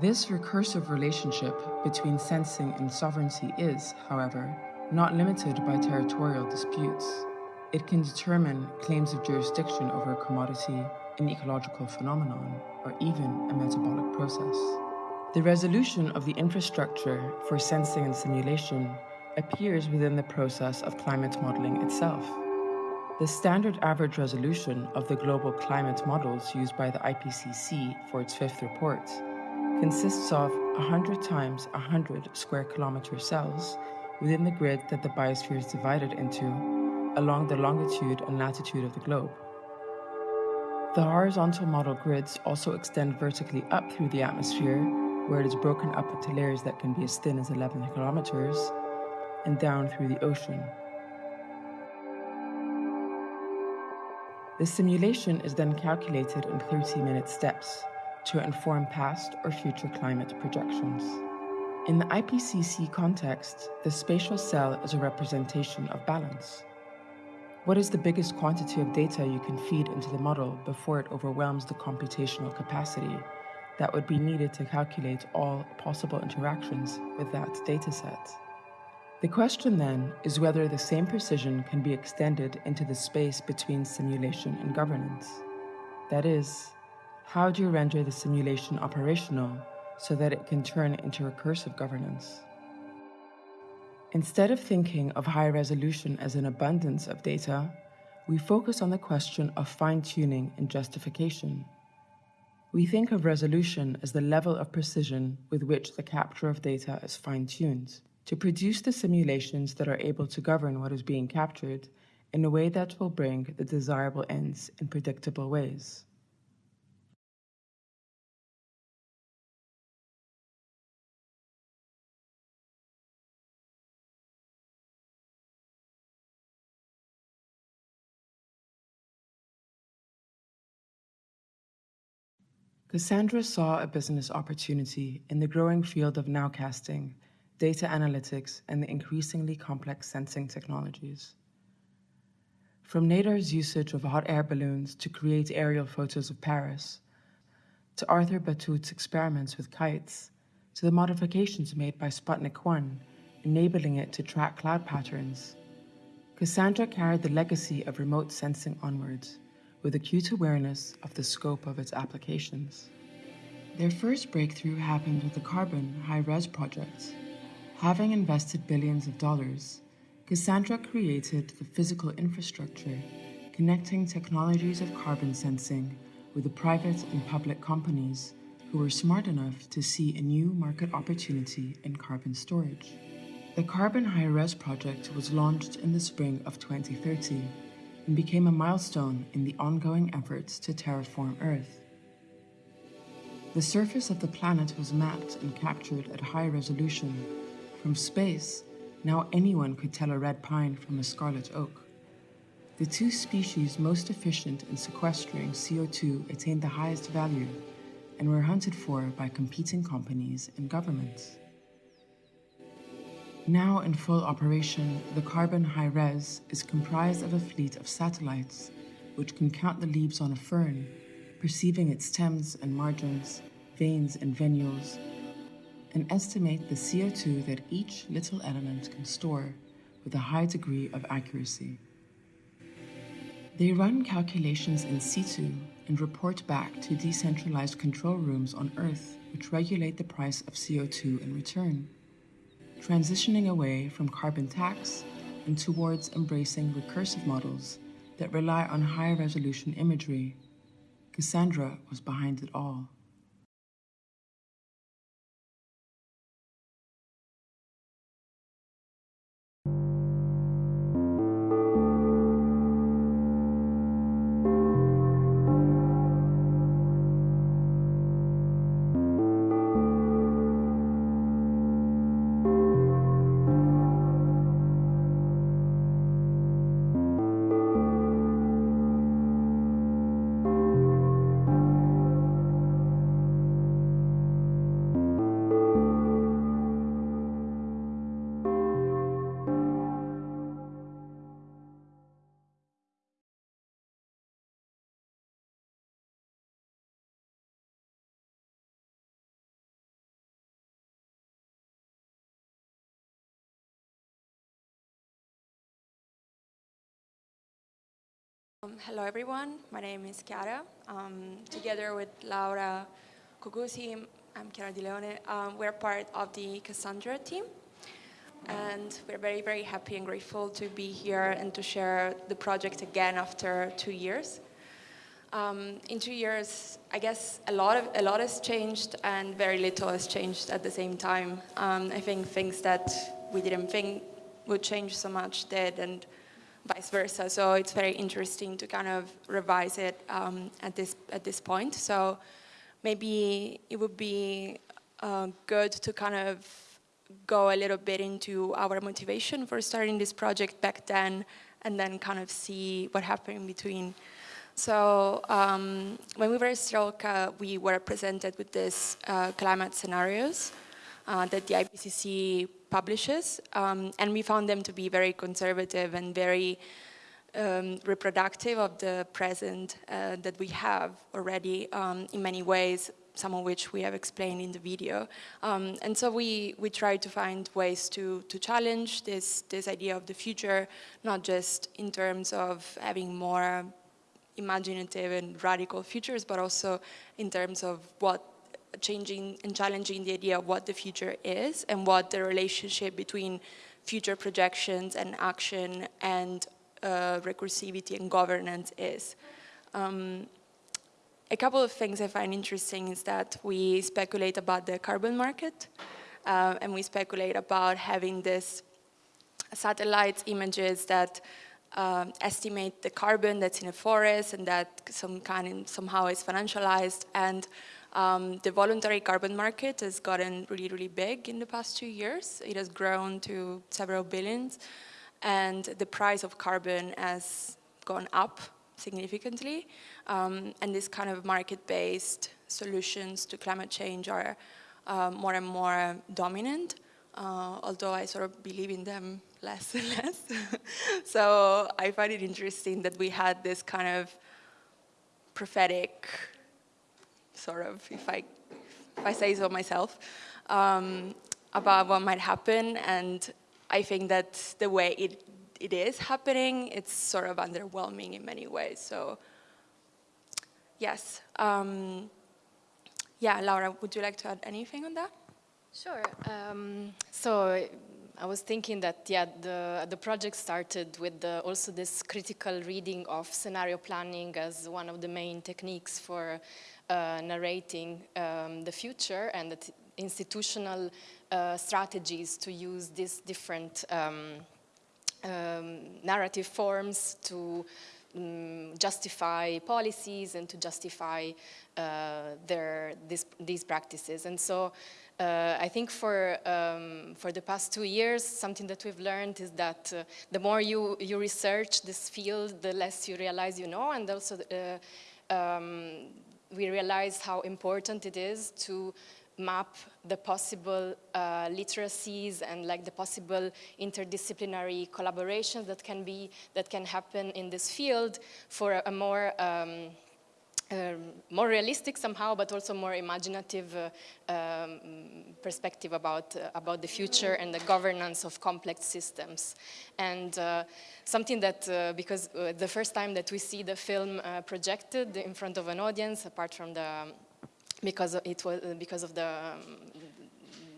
This recursive relationship between sensing and sovereignty is, however, not limited by territorial disputes. It can determine claims of jurisdiction over a commodity, an ecological phenomenon, or even a metabolic process. The resolution of the infrastructure for sensing and simulation appears within the process of climate modeling itself. The standard average resolution of the global climate models used by the IPCC for its fifth report consists of 100 times 100 square kilometer cells within the grid that the biosphere is divided into along the longitude and latitude of the globe. The horizontal model grids also extend vertically up through the atmosphere, where it is broken up into layers that can be as thin as 11 kilometers, and down through the ocean. The simulation is then calculated in 30 minute steps to inform past or future climate projections. In the IPCC context, the spatial cell is a representation of balance. What is the biggest quantity of data you can feed into the model before it overwhelms the computational capacity that would be needed to calculate all possible interactions with that dataset? The question then is whether the same precision can be extended into the space between simulation and governance. That is, how do you render the simulation operational so that it can turn into recursive governance? Instead of thinking of high resolution as an abundance of data, we focus on the question of fine tuning and justification. We think of resolution as the level of precision with which the capture of data is fine tuned to produce the simulations that are able to govern what is being captured in a way that will bring the desirable ends in predictable ways. Cassandra saw a business opportunity in the growing field of nowcasting data analytics, and the increasingly complex sensing technologies. From Nadar's usage of hot air balloons to create aerial photos of Paris, to Arthur Batut's experiments with kites, to the modifications made by Sputnik 1, enabling it to track cloud patterns, Cassandra carried the legacy of remote sensing onwards with acute awareness of the scope of its applications. Their first breakthrough happened with the Carbon High Res project, Having invested billions of dollars, Cassandra created the physical infrastructure connecting technologies of carbon sensing with the private and public companies who were smart enough to see a new market opportunity in carbon storage. The Carbon High Res project was launched in the spring of 2030 and became a milestone in the ongoing efforts to terraform Earth. The surface of the planet was mapped and captured at high resolution from space, now anyone could tell a red pine from a scarlet oak. The two species most efficient in sequestering CO2 attained the highest value and were hunted for by competing companies and governments. Now in full operation, the Carbon High Res is comprised of a fleet of satellites which can count the leaves on a fern, perceiving its stems and margins, veins and venules, and estimate the CO2 that each little element can store with a high degree of accuracy. They run calculations in situ and report back to decentralized control rooms on Earth which regulate the price of CO2 in return, transitioning away from carbon tax and towards embracing recursive models that rely on high resolution imagery. Cassandra was behind it all. Um, hello everyone, my name is Chiara. Um, together with Laura Cucusi, I'm Chiara Di Leone, um, we're part of the Cassandra team. And we're very, very happy and grateful to be here and to share the project again after two years. Um, in two years, I guess a lot, of, a lot has changed and very little has changed at the same time. Um, I think things that we didn't think would change so much did and vice versa. So it's very interesting to kind of revise it um, at, this, at this point. So maybe it would be uh, good to kind of go a little bit into our motivation for starting this project back then and then kind of see what happened in between. So um, when we were at Strelka, we were presented with these uh, climate scenarios uh, that the IPCC publishes, um, and we found them to be very conservative and very um, reproductive of the present uh, that we have already um, in many ways, some of which we have explained in the video. Um, and so we, we try to find ways to, to challenge this, this idea of the future, not just in terms of having more imaginative and radical futures, but also in terms of what changing and challenging the idea of what the future is and what the relationship between future projections and action and uh, recursivity and governance is. Um, a couple of things I find interesting is that we speculate about the carbon market uh, and we speculate about having this satellite images that um, estimate the carbon that's in a forest and that some kind of, somehow is financialized and um, the voluntary carbon market has gotten really, really big in the past two years. It has grown to several billions and the price of carbon has gone up significantly um, and this kind of market-based solutions to climate change are uh, more and more dominant uh, although I sort of believe in them less and less. so I find it interesting that we had this kind of prophetic sort of, if I, if I say so myself, um, about what might happen. And I think that the way it, it is happening, it's sort of underwhelming in many ways. So yes. Um, yeah, Laura, would you like to add anything on that? Sure. Um, so I was thinking that, yeah, the, the project started with the, also this critical reading of scenario planning as one of the main techniques for uh, narrating um, the future and the institutional uh, strategies to use these different um, um, narrative forms to um, justify policies and to justify uh, their, this, these practices. And so uh, I think for, um, for the past two years, something that we've learned is that uh, the more you, you research this field, the less you realize you know, and also uh, um, we realize how important it is to map the possible uh, literacies and like the possible interdisciplinary collaborations that can be, that can happen in this field for a, a more um, um, more realistic somehow, but also more imaginative uh, um, perspective about, uh, about the future and the governance of complex systems. And uh, something that, uh, because uh, the first time that we see the film uh, projected in front of an audience, apart from the, because it was, because of the, um,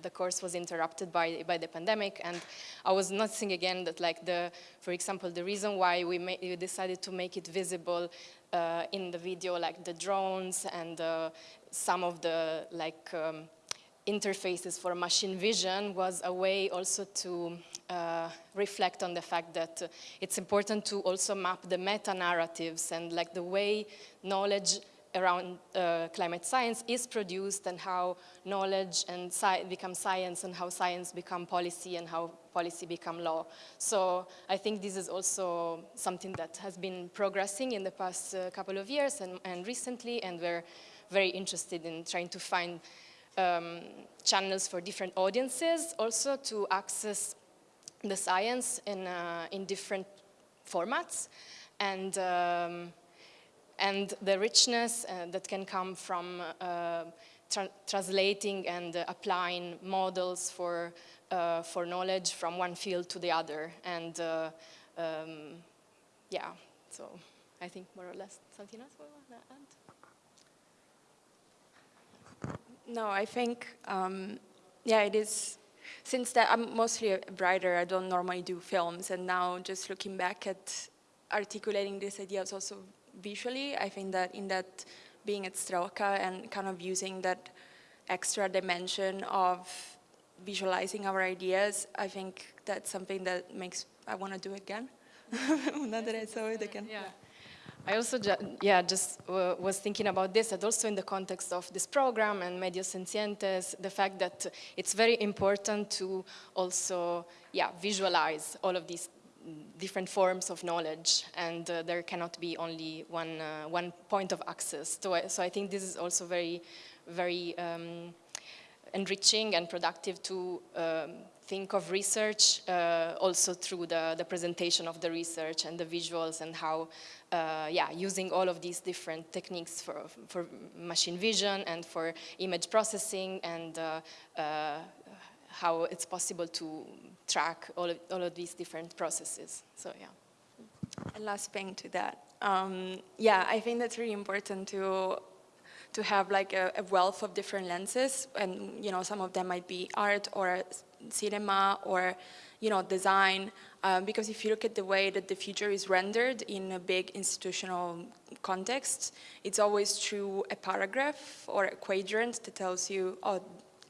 the course was interrupted by, by the pandemic and I was noticing again that like the, for example, the reason why we, we decided to make it visible uh, in the video like the drones and uh, some of the like um, interfaces for machine vision was a way also to uh, reflect on the fact that uh, it's important to also map the meta-narratives and like the way knowledge around uh, climate science is produced and how knowledge and sci become science and how science become policy and how policy become law. So I think this is also something that has been progressing in the past uh, couple of years and, and, recently and we're very interested in trying to find um, channels for different audiences also to access the science in, uh, in different formats and um, and the richness uh, that can come from uh, tra translating and uh, applying models for, uh, for knowledge from one field to the other. And uh, um, yeah, so I think more or less. Something else we want to add? No, I think, um, yeah, it is, since that I'm mostly a writer, I don't normally do films, and now just looking back at articulating these ideas also visually, I think that in that being at Strelka and kind of using that extra dimension of visualizing our ideas, I think that's something that makes, I want to do again. now that I saw it again. Yeah. I also, ju yeah, just was thinking about this, and also in the context of this program and Medio Sencientes, the fact that it's very important to also, yeah, visualize all of these different forms of knowledge, and uh, there cannot be only one uh, one point of access. So so I think this is also very, very um, enriching and productive to um, think of research uh, also through the, the presentation of the research and the visuals and how, uh, yeah, using all of these different techniques for, for machine vision and for image processing and uh, uh how it's possible to track all of, all of these different processes. So, yeah. And last thing to that. Um, yeah, I think that's really important to to have like a, a, wealth of different lenses. And you know some of them might be art or cinema or you know design. Um, because if you look at the way that the future is rendered in a big institutional context it's always through a paragraph or a quadrant that tells you oh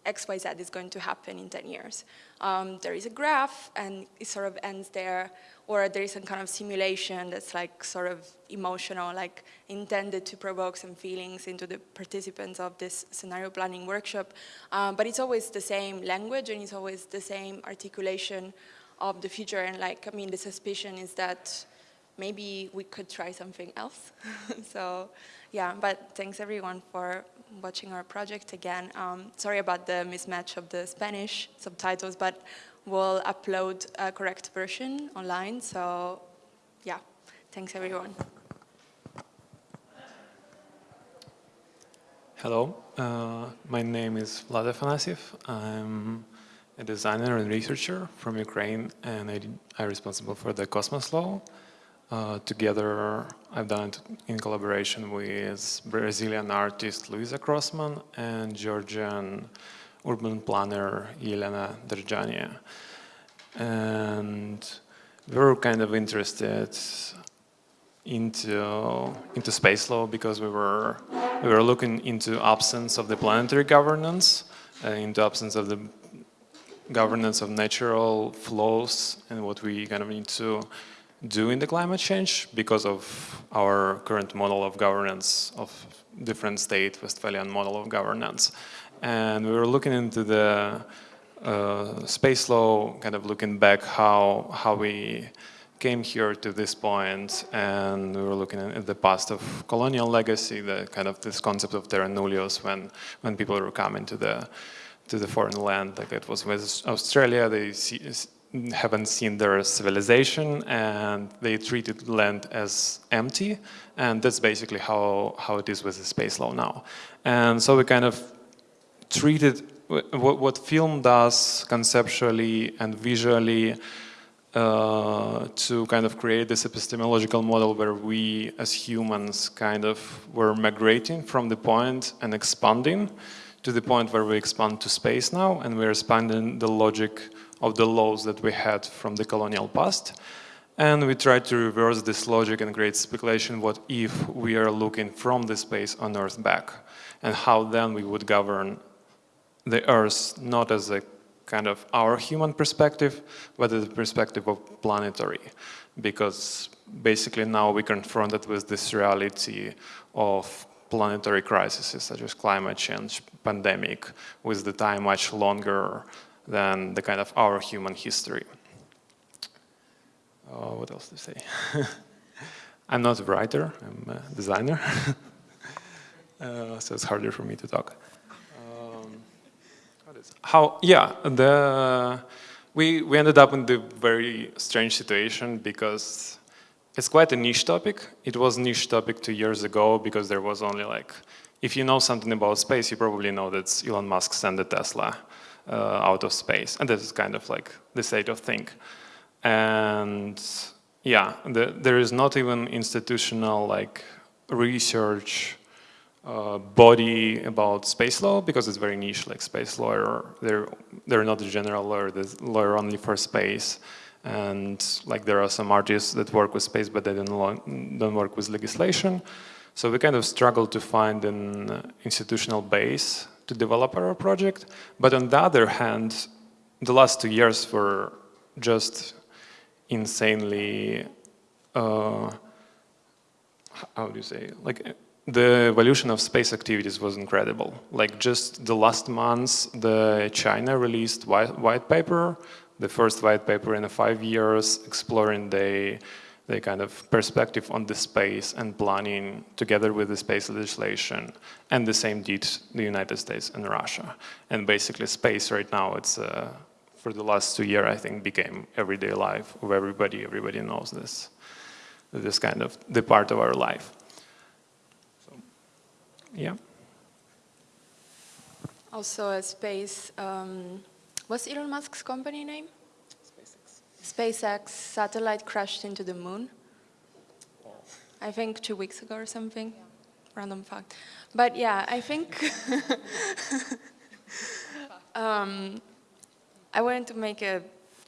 XYZ is going to happen in 10 years. Um, there is a graph and it sort of ends there or there is some kind of simulation that's like sort of emotional, like intended to provoke some feelings into the participants of this scenario planning workshop. Um, but it's always the same language and it's always the same articulation of the future. And like, I mean, the suspicion is that maybe we could try something else. so yeah, but thanks everyone for watching our project again. Um, sorry about the mismatch of the Spanish subtitles, but we'll upload a correct version online. So yeah, thanks everyone. Hello, uh, my name is Vlad Afanasyev. I'm a designer and researcher from Ukraine and I, I'm responsible for the Cosmos Law. Uh, together, I've done it in collaboration with Brazilian artist Luisa Crossman and Georgian urban planner Elena Derjania. And we were kind of interested into into space law because we were we were looking into absence of the planetary governance, uh, into absence of the governance of natural flows and what we kind of need to do in the climate change because of our current model of governance of different state Westphalian model of governance. And we were looking into the uh, space law, kind of looking back how, how we came here to this point and we were looking at the past of colonial legacy, the kind of this concept of terra nullius when, when people were coming to the, to the foreign land, like it was with Australia, they see, haven't seen their civilization and they treated land as empty and that's basically how, how it is with the space law now. And so we kind of treated what, what film does conceptually and visually uh, to kind of create this epistemological model where we as humans kind of were migrating from the point and expanding to the point where we expand to space now and we're expanding the logic of the laws that we had from the colonial past. And we try to reverse this logic and create speculation what if we are looking from the space on Earth back and how then we would govern the Earth not as a kind of our human perspective, but as the perspective of planetary. Because basically now we confronted with this reality of planetary crises such as climate change, pandemic, with the time much longer than the kind of our human history. Uh, what else to say? I'm not a writer, I'm a designer. uh, so it's harder for me to talk. Um, how, yeah, the, we, we ended up in the very strange situation because it's quite a niche topic. It was niche topic two years ago because there was only like, if you know something about space, you probably know that Elon Musk sent a Tesla out of space. And this is kind of like the state of thing. And yeah, the, there is not even institutional like research uh, body about space law because it's very niche like space lawyer they're they're not a general lawyer they're lawyer only for space and like there are some artists that work with space but they don't, don't work with legislation so we kind of struggle to find an institutional base to develop our project but on the other hand the last two years were just insanely uh, how do you say like the evolution of space activities was incredible. Like just the last months, the China released white, white paper, the first white paper in five years, exploring the, the kind of perspective on the space and planning together with the space legislation. And the same did the United States and Russia. And basically space right now, it's uh, for the last two years, I think, became everyday life of everybody. Everybody knows this, this kind of the part of our life. So, Yeah. Also a space, um, what's Elon Musk's company name? SpaceX. Satellite crashed into the moon. I think two weeks ago or something. Random fact. But yeah, I think um, I wanted to make a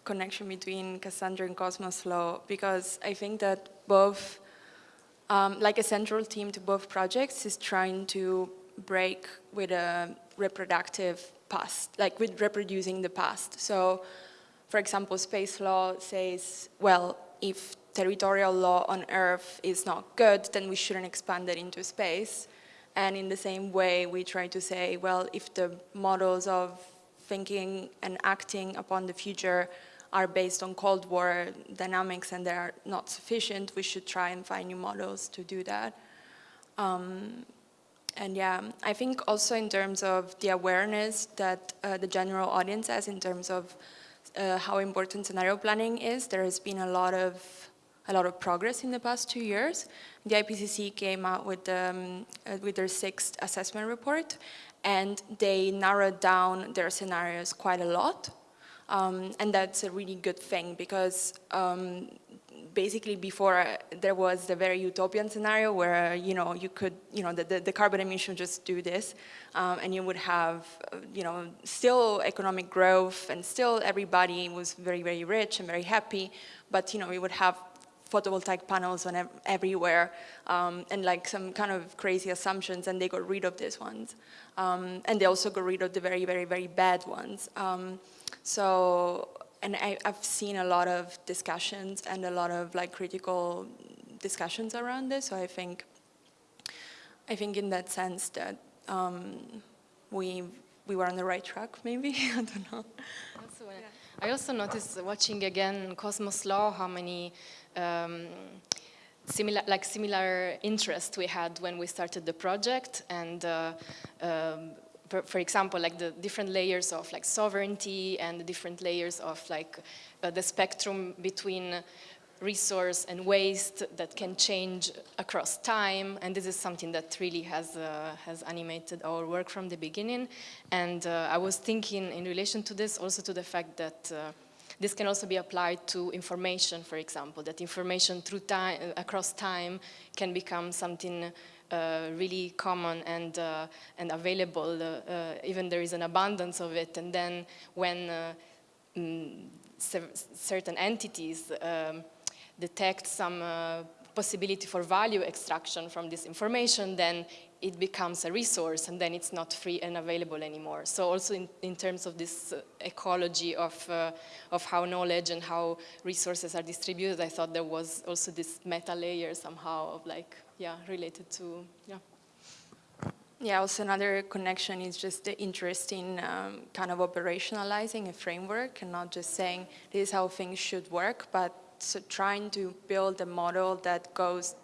connection between Cassandra and Cosmos Law because I think that both um, like a central theme to both projects is trying to break with a reproductive past, like with reproducing the past. So, for example, space law says, well, if territorial law on Earth is not good, then we shouldn't expand it into space. And in the same way, we try to say, well, if the models of thinking and acting upon the future are based on Cold War dynamics and they are not sufficient, we should try and find new models to do that. Um, and yeah, I think also in terms of the awareness that uh, the general audience has in terms of uh, how important scenario planning is, there has been a lot of a lot of progress in the past two years. The IPCC came out with, um, uh, with their sixth assessment report and they narrowed down their scenarios quite a lot. Um, and that's a really good thing because um, basically before uh, there was the very utopian scenario where you know you could you know the, the, the carbon emission just do this um, and you would have uh, you know still economic growth and still everybody was very very rich and very happy but you know we would have photovoltaic panels on ev everywhere um, and like some kind of crazy assumptions and they got rid of these ones. Um, and they also got rid of the very very very bad ones. Um, so, and I, have seen a lot of discussions and a lot of like critical discussions around this. So I think, I think in that sense that um, we we were on the right track, maybe I don't know. Also, yeah. I also noticed watching again Cosmos Law how many. Um, similar like similar interest we had when we started the project and uh, um, for, for, example, like the different layers of like sovereignty and the different layers of like uh, the spectrum between resource and waste that can change across time. And this is something that really has uh, has animated our work from the beginning. And uh, I was thinking in relation to this also to the fact that uh, this can also be applied to information for example that information through time across time can become something really common and, uh, and available, uh, even there is an abundance of it. And then when mm, certain entities um, detect some possibility for value extraction from this information, then it becomes a resource and then it's not free and available anymore. So also in, in terms of this uh, ecology of, uh, of how knowledge and how resources are distributed, I thought there was also this meta layer somehow of like yeah, related to, yeah. Yeah, also another connection is just the interest in um, kind of operationalizing a framework and not just saying this is how things should work, but so trying to build a model that goes,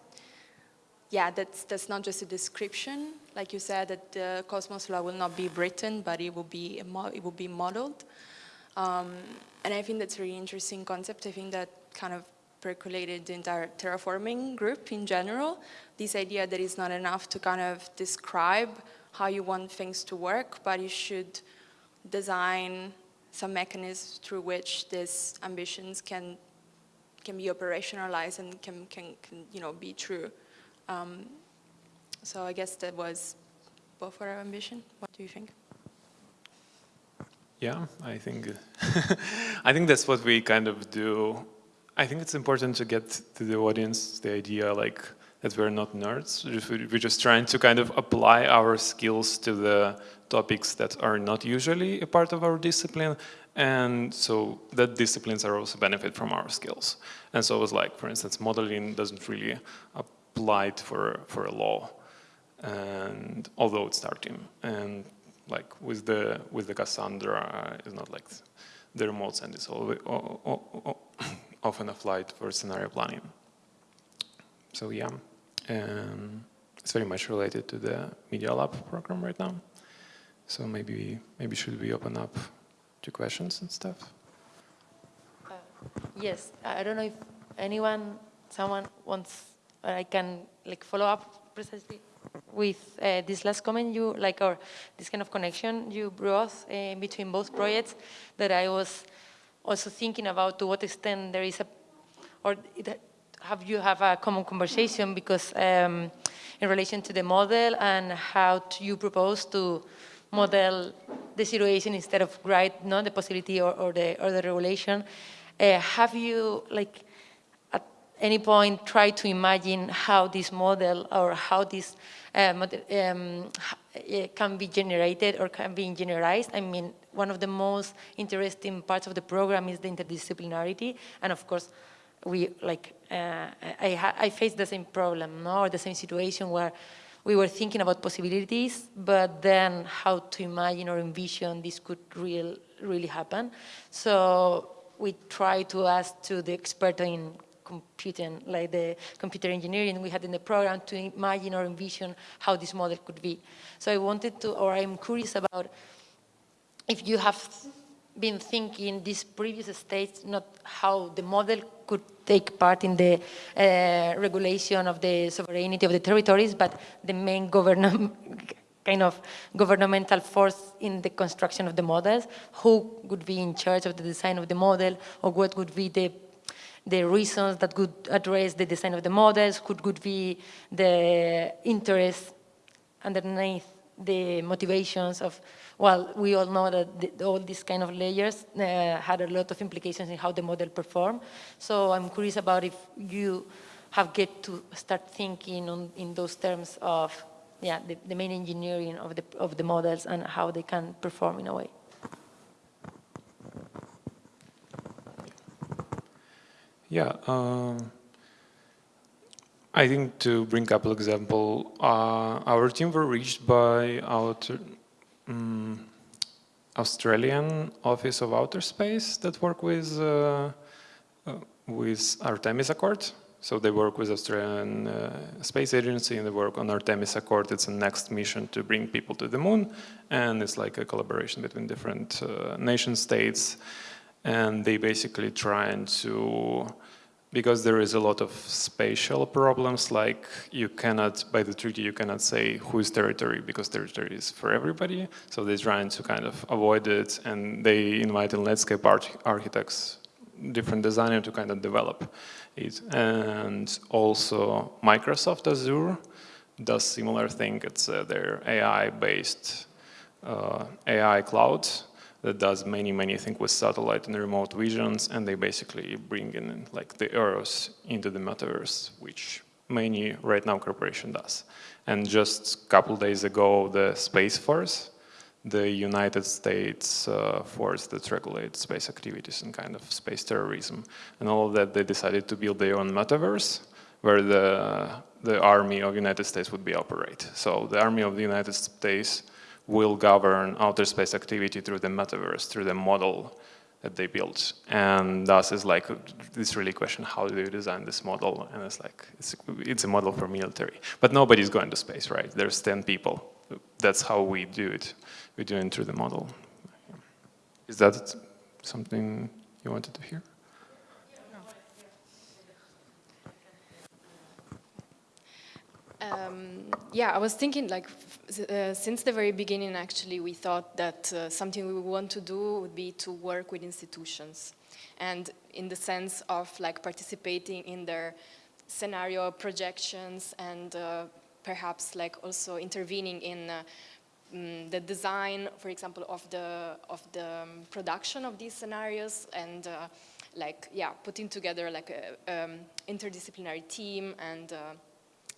yeah, that's, that's not just a description, like you said, that the Cosmos law will not be written, but it will be, it will be modeled. Um, and I think that's a really interesting concept. I think that kind of percolated the entire terraforming group in general. This idea that it's not enough to kind of describe how you want things to work, but you should design some mechanisms through which these ambitions can can be operationalized and can, can, can you know, be true. Um, so I guess that was both our ambition. What do you think? Yeah, I think I think that's what we kind of do. I think it's important to get to the audience the idea like that we're not nerds. We're just trying to kind of apply our skills to the topics that are not usually a part of our discipline. And so that disciplines are also benefit from our skills. And so it was like, for instance, modeling doesn't really apply for, for a law. And although it's starting. And like with the with the Cassandra, uh, it's not like the remote send is always, often applied for scenario planning. So yeah, um, it's very much related to the Media Lab program right now. So maybe maybe should we open up to questions and stuff? Uh, yes, I don't know if anyone, someone wants, I can like follow up precisely with uh, this last comment you, like, or this kind of connection you brought uh, between both projects that I was also thinking about to what extent there is a, or it, have you have a common conversation because um, in relation to the model and how you propose to model the situation instead of write not the possibility or, or, the, or the regulation, uh, have you like at any point try to imagine how this model or how this uh, model, um, can be generated or can be generalized. I mean, one of the most interesting parts of the program is the interdisciplinarity, and of course, we like Uh, I, I faced the same problem, no, or the same situation where we were thinking about possibilities, but then how to imagine or envision this could real, really happen. So we try to ask to the expert in computing, like the computer engineering we had in the program to imagine or envision how this model could be. So I wanted to, or I'm curious about if you have been thinking these previous states, not how the model could take part in the uh, regulation of the sovereignty of the territories, but the main kind of governmental force in the construction of the models, who would be in charge of the design of the model, or what would be the the reasons that could address the design of the models, could, could be the interest underneath the motivations of, well, we all know that the, all these kind of layers uh, had a lot of implications in how the model performed. So I'm curious about if you have get to start thinking on, in those terms of, yeah, the, the main engineering of the, of the models and how they can perform in a way. Yeah, um, I think to bring a couple example, uh, our team were reached by our um, Australian Office of Outer Space that work with uh, uh, with Artemis Accord. So they work with Australian uh, Space Agency and they work on Artemis Accord. It's the next mission to bring people to the moon, and it's like a collaboration between different uh, nation states and they basically trying to because there is a lot of spatial problems like you cannot by the treaty you cannot say whose territory because territory is for everybody. So they're trying to kind of avoid it and they invite in landscape architects different designers to kind of develop it. And also Microsoft Azure does similar thing. It's uh, their AI based uh, AI cloud that does many, many things with satellite and remote visions, and they basically bring in like the Earth into the metaverse, which many right now corporation does. And just a couple days ago, the Space Force, the United States uh, force that regulates space activities and kind of space terrorism, and all of that, they decided to build their own metaverse, where the the army of the United States would be operate. So the army of the United States will govern outer space activity through the metaverse, through the model that they built. And thus is like this really question, how do you design this model? And it's like, it's, it's a model for military. But nobody's going to space, right? There's 10 people. That's how we do it. We do it through the model. Is that something you wanted to hear? Um, yeah, I was thinking like uh, since the very beginning actually we thought that uh, something we want to do would be to work with institutions. And in the sense of like participating in their scenario projections and uh, perhaps like also intervening in uh, mm, the design, for example, of the of the um, production of these scenarios and uh, like yeah, putting together like a um, interdisciplinary team and uh,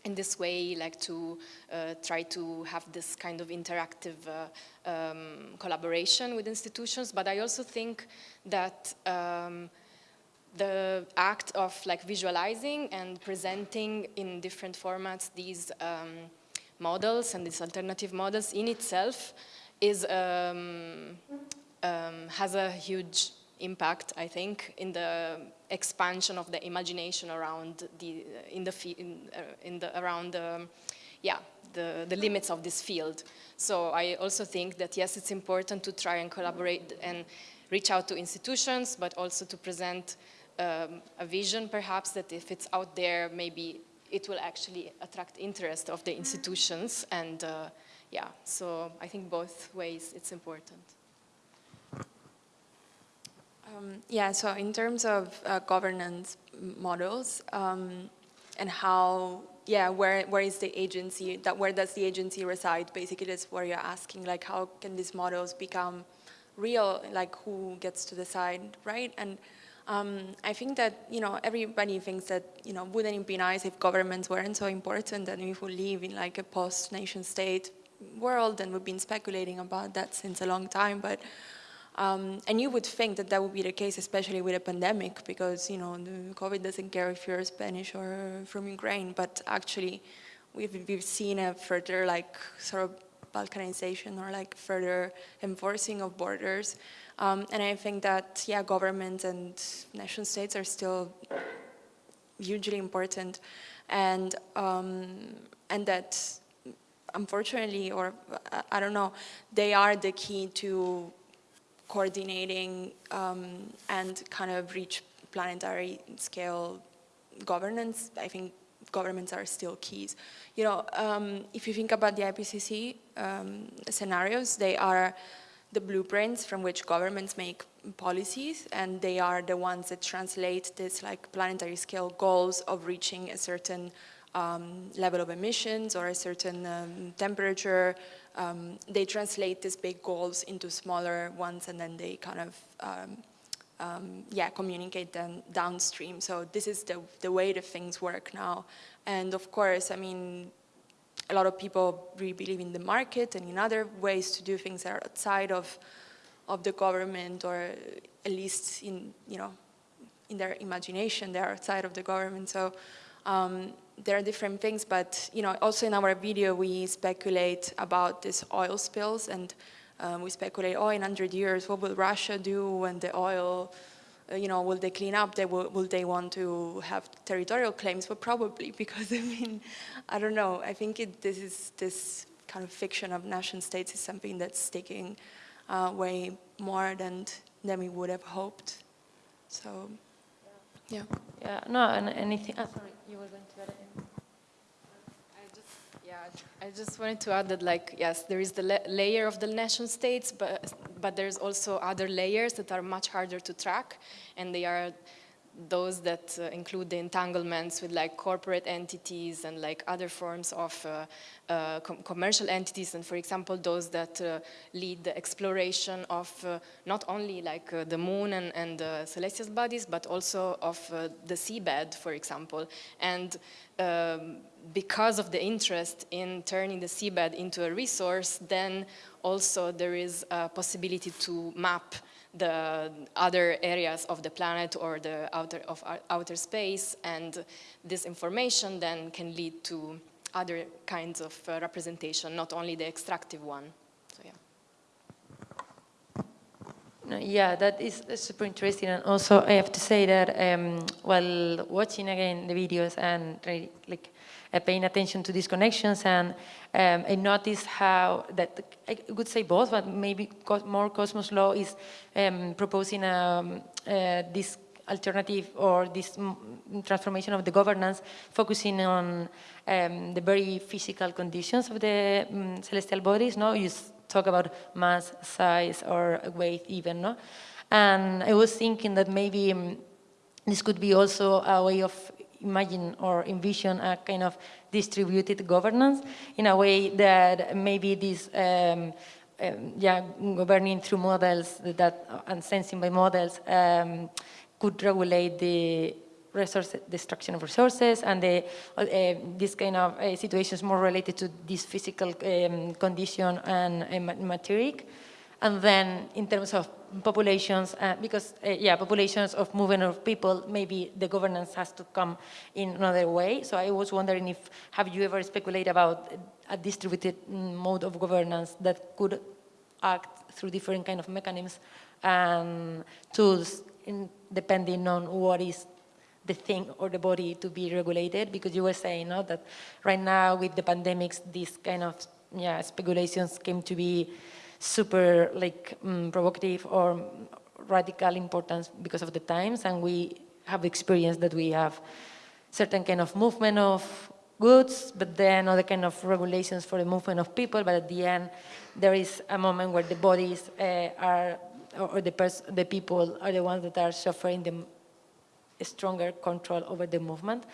in this way like to uh, try to have this kind of interactive uh, um, collaboration with institutions. But I also think that um, the act of like visualizing and presenting in different formats these um, models and these alternative models in itself is um, um, has a huge impact, I think, in the expansion of the imagination around the in the in, uh, in the around the yeah the the limits of this field. So I also think that yes, it's important to try and collaborate and reach out to institutions, but also to present um, a vision perhaps that if it's out there, maybe it will actually attract interest of the institutions and uh, yeah, so I think both ways it's important. Um, yeah, so in terms of uh, governance models um, and how, yeah, where, where is the agency, that where does the agency reside? Basically, that's what you're asking, like how can these models become real, like who gets to decide, right? And um, I think that, you know, everybody thinks that, you know, wouldn't it be nice if governments weren't so important and if we live in like a post-nation state world and we've been speculating about that since a long time, but um, and you would think that that would be the case, especially with a pandemic, because you know COVID doesn't care if you're Spanish or from Ukraine. But actually, we've we've seen a further like sort of balkanization or like further enforcing of borders. Um, and I think that, yeah, governments and nation states are still hugely important. And, um, and that, unfortunately, or I don't know, they are the key to coordinating um, and kind of reach planetary scale governance. I think governments are still keys. You know, um, if you think about the IPCC um, scenarios, they are the blueprints from which governments make policies and they are the ones that translate this like planetary scale goals of reaching a certain um, level of emissions or a certain um, temperature. Um, they translate these big goals into smaller ones and then they kind of um, um, yeah, communicate them downstream. So this is the, the way the things work now. And of course, I mean, a lot of people really believe in the market and in other ways to do things that are outside of, of the government or at least in, you know, in their imagination, they're outside of the government. So um, there are different things, but, you know, also in our video, we speculate about these oil spills and um, we speculate, oh, in 100 years, what will Russia do when the oil uh, you know, will they clean up? They will, will they want to have territorial claims? Well, probably, because I mean, I don't know. I think it, this is this kind of fiction of nation states is something that's sticking uh, way more than than we would have hoped. So, yeah. Yeah. No, and anything. Oh, sorry, you were going to add anything. Yeah, I just wanted to add that, like, yes, there is the la layer of the nation states, but but there's also other layers that are much harder to track, and they are those that uh, include the entanglements with like corporate entities and like other forms of uh, uh, com commercial entities and for example those that uh, lead the exploration of uh, not only like uh, the moon and, and celestial bodies but also of the seabed for example. And um, because of the interest in turning the seabed into a resource then also there is a possibility to map the other areas of the planet or the outer of outer space and this information then can lead to other kinds of uh, representation not only the extractive one. So yeah. Yeah that is super interesting and also I have to say that um, while watching again the videos and like paying attention to these connections and um, I noticed how that I would say both, but maybe more Cosmos Law is um, proposing um, uh, this alternative or this transformation of the governance focusing on um, the very physical conditions of the um, celestial bodies. No, you talk about mass, size, or weight even. No, And I was thinking that maybe um, this could be also a way of imagine or envision a kind of distributed governance in a way that maybe this um, um, yeah, governing through models that, and sensing by models um, could regulate the resource destruction of resources and the, uh, this kind of uh, situations more related to this physical um, condition and uh, material. And then in terms of populations, uh, because, uh, yeah, populations of movement of people, maybe the governance has to come in another way. So I was wondering if, have you ever speculated about a distributed mode of governance that could act through different kind of mechanisms and tools in, depending on what is the thing or the body to be regulated because you were saying no, that right now with the pandemics these kind of yeah speculations came to be super like um, provocative or radical importance because of the times and we have experienced that we have certain kind of movement of goods, but then other kind of regulations for the movement of people, but at the end there is a moment where the bodies uh, are, or the, the people are the ones that are suffering the stronger control over the movement.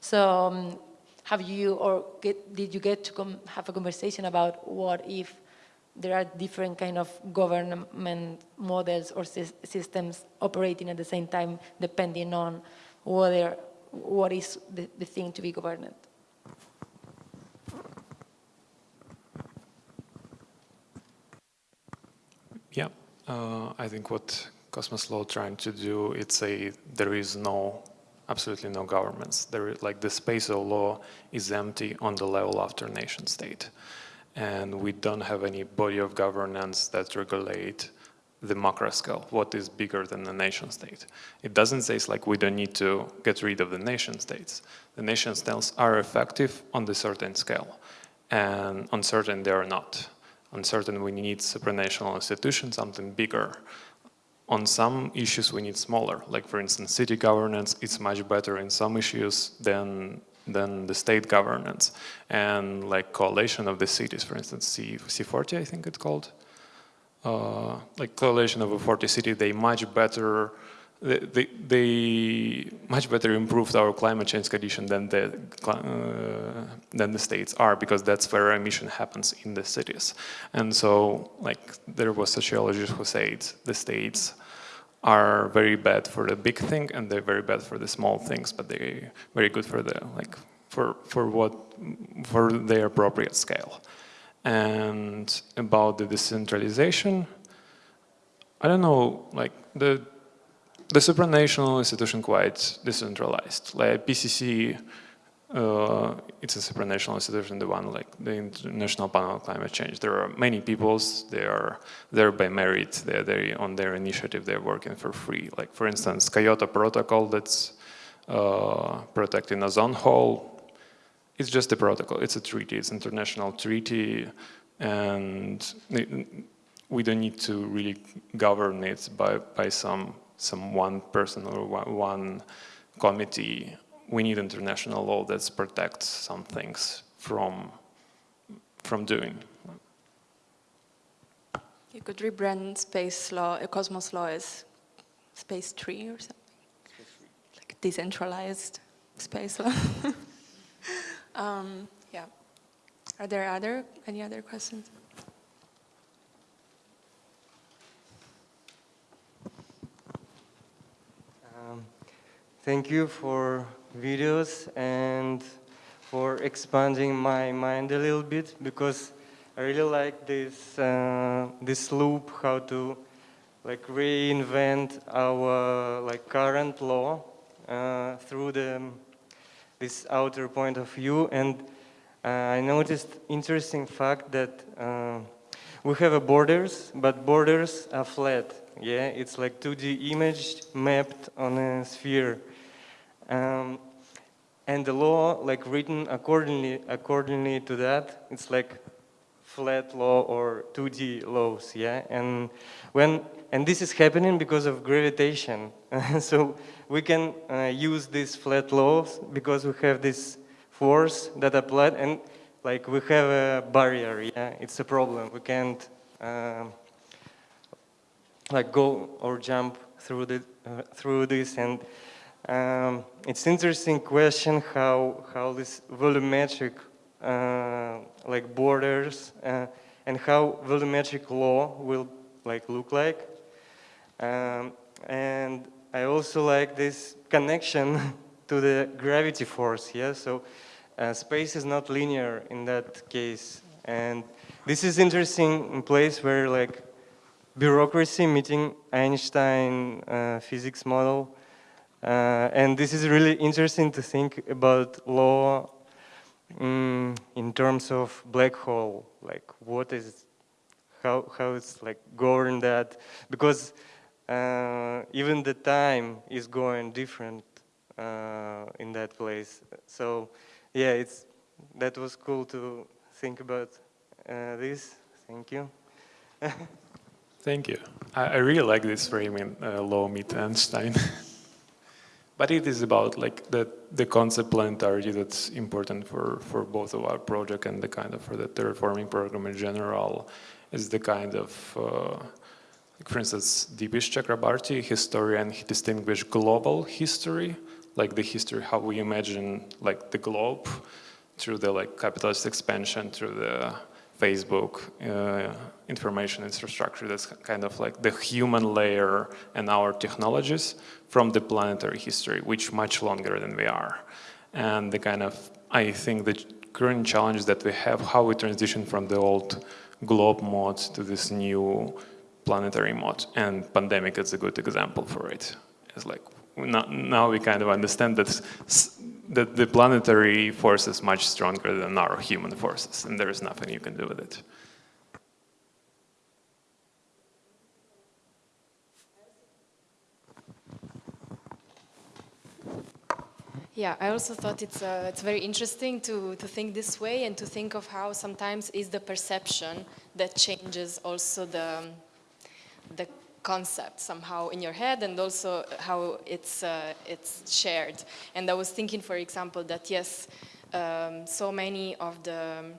So um, have you, or get, did you get to have a conversation about what if there are different kind of government models or systems operating at the same time depending on whether, what is the, the thing to be governed. Yeah, uh, I think what Cosmos Law trying to do, it's say there is no, absolutely no governments. There is like the space of law is empty on the level after nation state and we don't have any body of governance that regulate the macro scale, what is bigger than the nation state. It doesn't say it's like we don't need to get rid of the nation states. The nation states are effective on the certain scale, and on certain they are not. On certain we need supranational institutions, something bigger. On some issues we need smaller, like for instance city governance, it's much better in some issues than than the state governance and like coalition of the cities, for instance, C, C40, I think it's called. Uh, like coalition of a 40 city, they much better, they, they, they, much better improved our climate change condition than the, uh, than the states are because that's where emission happens in the cities. And so like there was sociologists who said the states are very bad for the big thing and they're very bad for the small things, but they're very good for the like for for what for their appropriate scale. And about the decentralization, I don't know, like the the supranational institution quite decentralized. Like IPCC it's a supranational institution, the one like the International Panel on Climate Change. There are many peoples, they are there by merit, they're there on their initiative, they're working for free. Like for instance, Kyoto Protocol that's uh, protecting ozone hole, it's just a protocol, it's a treaty, it's an international treaty, and we don't need to really govern it by, by some, some one person or one committee we need international law that protects some things from from doing. You could rebrand space law, uh, cosmos law as space tree or something, like decentralized space law. um, yeah. Are there other any other questions? Um, thank you for videos and for expanding my mind a little bit because I really like this uh, this loop how to like reinvent our like current law uh, through the this outer point of view. And uh, I noticed interesting fact that uh, we have a borders but borders are flat. Yeah it's like 2D image mapped on a sphere. Um, and the law like written accordingly accordingly to that it's like flat law or 2D laws yeah? And when and this is happening because of gravitation. So we can uh, use these flat laws because we have this force that applied and like we have a barrier yeah? It's a problem. We can't uh, like go or jump through the uh, through this and um, it's interesting question how how this volumetric uh, like borders uh, and how volumetric law will like look like um, and I also like this connection to the gravity force yeah so uh, space is not linear in that case and this is interesting in place where like bureaucracy meeting Einstein uh, physics model. Uh, and this is really interesting to think about law um, in terms of black hole, like what is, how, how it's like governed that, because uh, even the time is going different uh, in that place. So yeah, it's, that was cool to think about uh, this. Thank you. Thank you. I, I really like this framing, uh, law meet Einstein. but it is about like the, the concept planetary that's important for, for both of our project and the kind of for the terraforming program in general is the kind of, uh, for instance, Dipesh Chakrabarty, historian, he distinguished global history, like the history, how we imagine like the globe through the like capitalist expansion, through the Facebook uh, information infrastructure that's kind of like the human layer and our technologies from the planetary history, which much longer than we are. And the kind of, I think the current challenges that we have, how we transition from the old globe mode to this new planetary mode. And pandemic is a good example for it. It's like, now we kind of understand that the planetary force is much stronger than our human forces, and there is nothing you can do with it. Yeah, I also thought it's uh, it's very interesting to to think this way and to think of how sometimes is the perception that changes also the the concept somehow in your head and also how it's, uh, it's shared. And I was thinking, for example, that yes, um, so many of the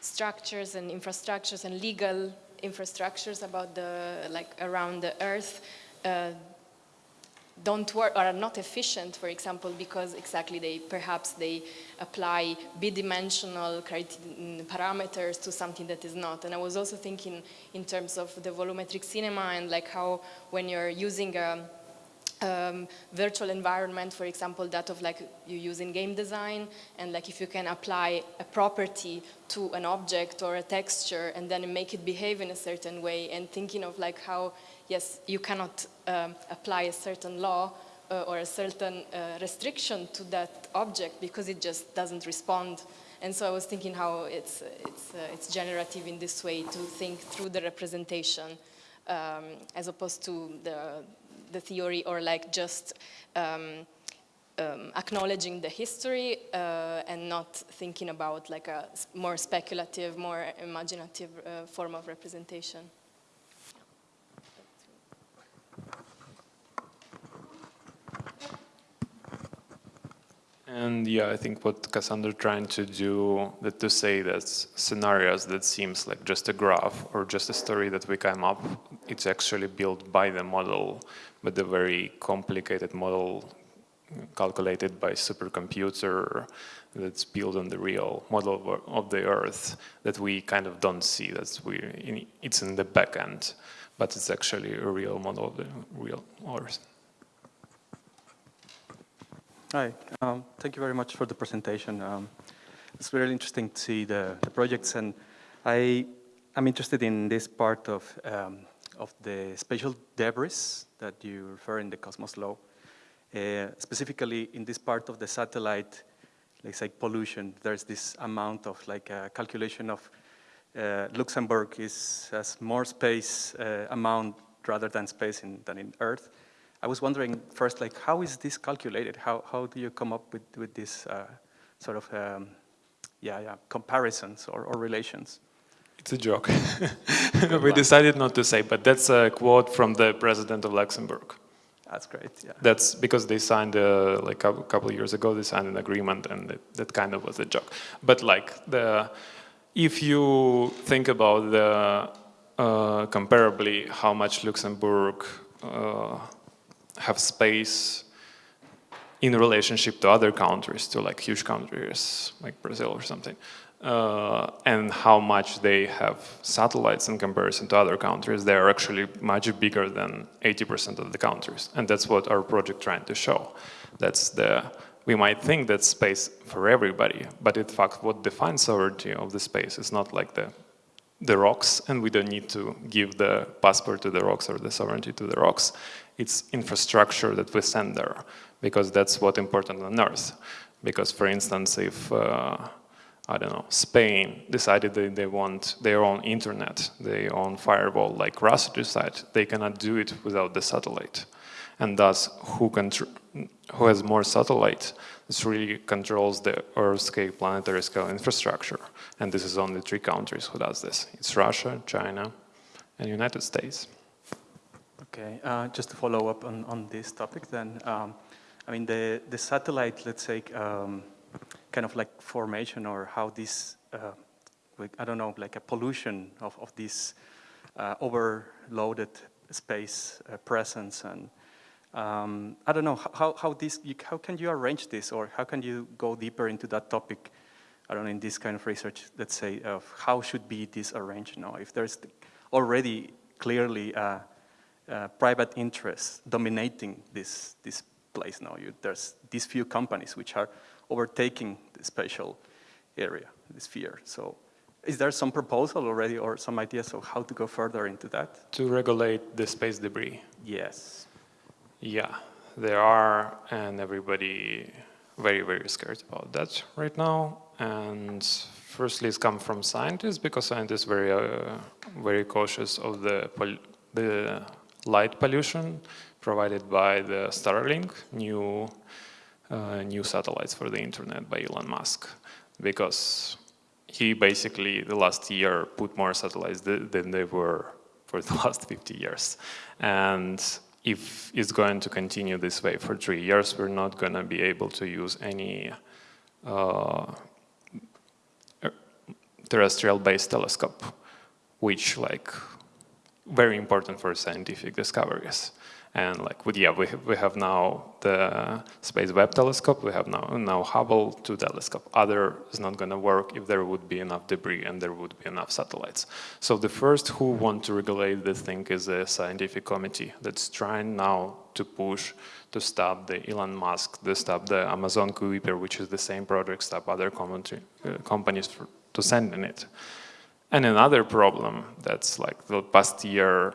structures and infrastructures and legal infrastructures about the, like around the earth uh, don't work or are not efficient, for example, because exactly they perhaps they apply bidimensional parameters to something that is not. And I was also thinking in terms of the volumetric cinema and like how when you're using a um, virtual environment, for example, that of like you use in game design, and like if you can apply a property to an object or a texture and then make it behave in a certain way, and thinking of like how yes, you cannot um, apply a certain law uh, or a certain uh, restriction to that object because it just doesn't respond. And so I was thinking how it's, it's, uh, it's generative in this way to think through the representation um, as opposed to the, the theory or like just um, um, acknowledging the history uh, and not thinking about like a more speculative, more imaginative uh, form of representation. And yeah, I think what Cassandra trying to do, that to say that scenarios that seems like just a graph or just a story that we came up, it's actually built by the model, but the very complicated model calculated by supercomputer that's built on the real model of the Earth that we kind of don't see. That's we it's in the back end, but it's actually a real model of the real Earth. Hi, um, thank you very much for the presentation. Um, it's really interesting to see the, the projects and I am interested in this part of, um, of the spatial debris that you refer in the Cosmos law. Uh, specifically in this part of the satellite, let's say pollution, there's this amount of like a calculation of uh, Luxembourg is has more space uh, amount rather than space in, than in Earth. I was wondering first, like, how is this calculated? How, how do you come up with, with this uh, sort of, um, yeah, yeah, comparisons or, or relations? It's a joke. we decided not to say, but that's a quote from the president of Luxembourg. That's great, yeah. That's because they signed, uh, like a couple of years ago, they signed an agreement and it, that kind of was a joke. But like, the, if you think about the uh, comparably how much Luxembourg uh, have space in relationship to other countries, to like huge countries like Brazil or something, uh, and how much they have satellites in comparison to other countries. They are actually much bigger than 80% of the countries, and that's what our project trying to show. That's the we might think that space for everybody, but in fact what defines sovereignty of the space is not like the the rocks and we don't need to give the passport to the rocks or the sovereignty to the rocks. It's infrastructure that we send there because that's what important on earth. Because for instance, if, uh, I don't know, Spain decided that they want their own internet, their own firewall like Russia decided, they cannot do it without the satellite. And thus, who, who has more satellite, this really controls the Earth scale, planetary scale infrastructure. And this is only three countries who does this. It's Russia, China, and United States. Okay, uh, just to follow up on, on this topic then, um, I mean, the, the satellite, let's say, um, kind of like formation or how this, uh, I don't know, like a pollution of, of this uh, overloaded space uh, presence and um, I don't know, how, how, this, you, how can you arrange this or how can you go deeper into that topic, I don't know, in this kind of research, let's say, of how should be this arranged now? If there's already clearly uh, private interests dominating this, this place now, you, there's these few companies which are overtaking the spatial area, the sphere. So is there some proposal already or some ideas of how to go further into that? To regulate the space debris. Yes. Yeah, there are, and everybody very, very scared about that right now. And firstly, it's come from scientists because scientists very, uh, very cautious of the the light pollution provided by the Starlink new uh, new satellites for the internet by Elon Musk, because he basically the last year put more satellites th than they were for the last 50 years, and if it's going to continue this way for three years, we're not going to be able to use any uh, terrestrial-based telescope, which like very important for scientific discoveries. And like, yeah, we have, we have now the Space Webb Telescope, we have now, now Hubble 2 telescope. Other is not going to work if there would be enough debris and there would be enough satellites. So the first who want to regulate this thing is a scientific committee that's trying now to push to stop the Elon Musk, to stop the Amazon Kuiper, which is the same project, stop other uh, companies for, to send in it. And another problem that's like the past year,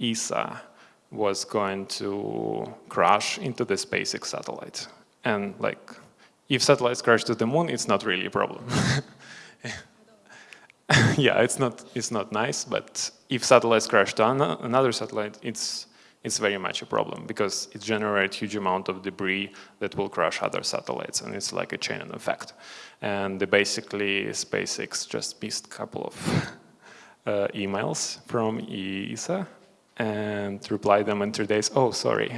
ESA was going to crash into the SpaceX satellite. And like, if satellites crash to the moon, it's not really a problem. yeah, it's not, it's not nice, but if satellites crash to an another satellite, it's, it's very much a problem because it generates huge amount of debris that will crash other satellites and it's like a chain effect. And basically SpaceX just missed a couple of uh, emails from ESA and replied them in three days, oh, sorry.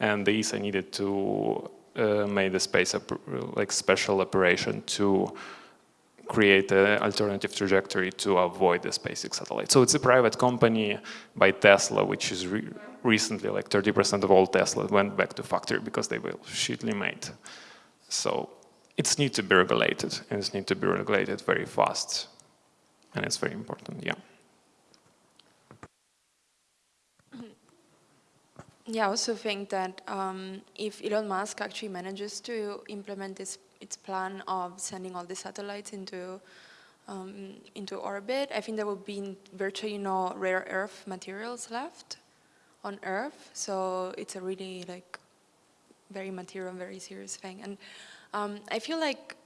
And the ESA needed to uh, make the space like special operation to create an alternative trajectory to avoid the SpaceX satellite. So it's a private company by Tesla, which is recently like 30% of all Tesla went back to factory because they were shittily made. So it's need to be regulated, and it's need to be regulated very fast. And it's very important, yeah. Yeah, I also think that um, if Elon Musk actually manages to implement this its plan of sending all the satellites into um, into orbit, I think there will be virtually no rare earth materials left on Earth. So it's a really like very material, very serious thing. And um, I feel like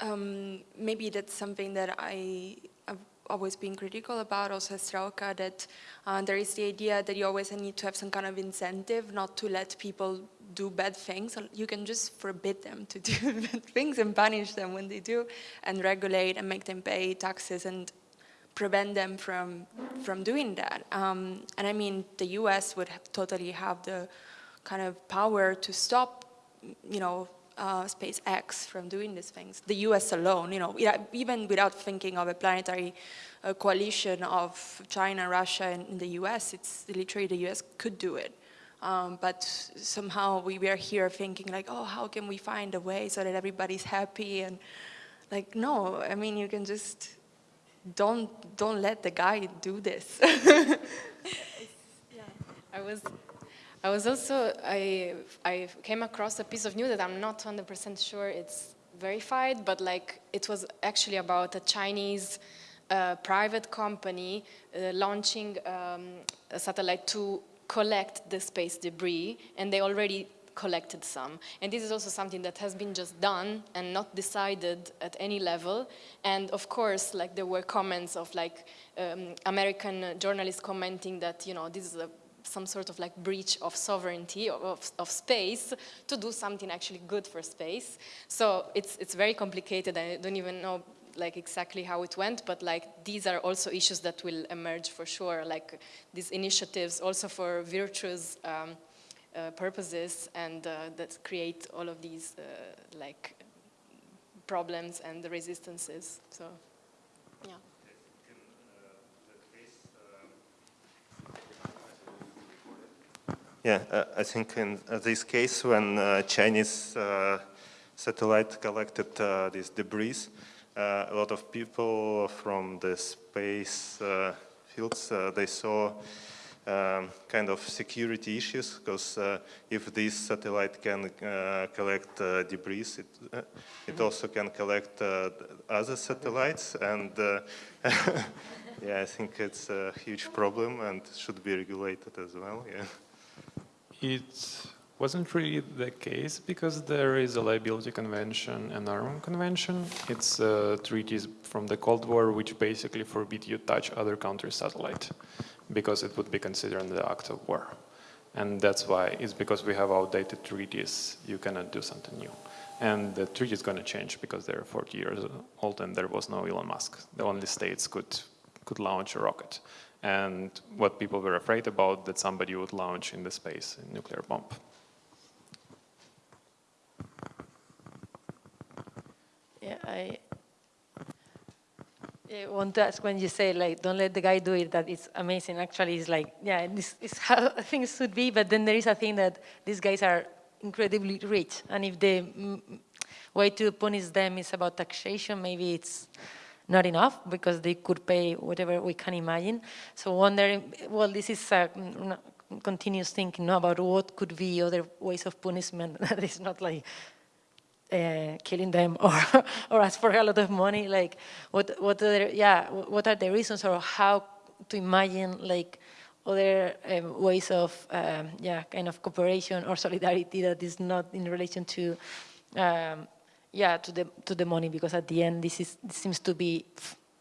um, maybe that's something that I have always been critical about, also as Strelka, that uh, there is the idea that you always need to have some kind of incentive not to let people do bad things. You can just forbid them to do bad things and punish them when they do and regulate and make them pay taxes and prevent them from from doing that. Um, and I mean, the U.S. would have totally have the kind of power to stop, you know, uh, SpaceX from doing these things. The US alone, you know, even without thinking of a planetary uh, coalition of China, Russia, and, the US, it's literally the US could do it. Um, but somehow we were here thinking like, oh, how can we find a way so that everybody's happy? And like, no, I mean, you can just don't don't let the guy do this. yeah. I was I was also, I, I came across a piece of news that I'm not 100% sure it's verified, but like it was actually about a Chinese uh, private company uh, launching um, a satellite to collect the space debris, and they already collected some. And this is also something that has been just done and not decided at any level. And of course, like there were comments of like um, American journalists commenting that, you know, this is a some sort of like breach of sovereignty of, of space to do something actually good for space. So it's, it's very complicated. I don't even know like exactly how it went, but like these are also issues that will emerge for sure, like these initiatives also for virtuous um, purposes and uh, that create all of these uh, like problems and the resistances. So, yeah. Yeah, uh, I think in uh, this case when uh, Chinese uh, satellite collected uh, this debris, uh, a lot of people from the space fields, they saw um, kind of security issues because uh, if this satellite can uh, collect uh, debris, it, it mm-hmm. also can collect other satellites and yeah, I think it's a huge problem and should be regulated as well. Yeah. It wasn't really the case because there is a liability convention and armament convention. It's uh, treaties from the Cold War which basically forbid you touch other countries' satellite because it would be considered an act of war. And that's why, it's because we have outdated treaties, you cannot do something new. And the treaty is going to change because they're 40 years old and there was no Elon Musk. The only states could, could launch a rocket and what people were afraid about that somebody would launch in the space a nuclear bomb. Yeah, I, I want to ask when you say like don't let the guy do it that it's amazing actually it's like yeah this is how things should be but then there is a thing that these guys are incredibly rich and if the mm, way to punish them is about taxation maybe it's not enough because they could pay whatever we can imagine. So wondering, well, this is a mm, continuous thinking about what could be other ways of punishment that is not like uh, killing them or or ask for a lot of money. Like what what are yeah what are the reasons or how to imagine like other um, ways of um, yeah kind of cooperation or solidarity that is not in relation to um, yeah, to the to the money because at the end this is this seems to be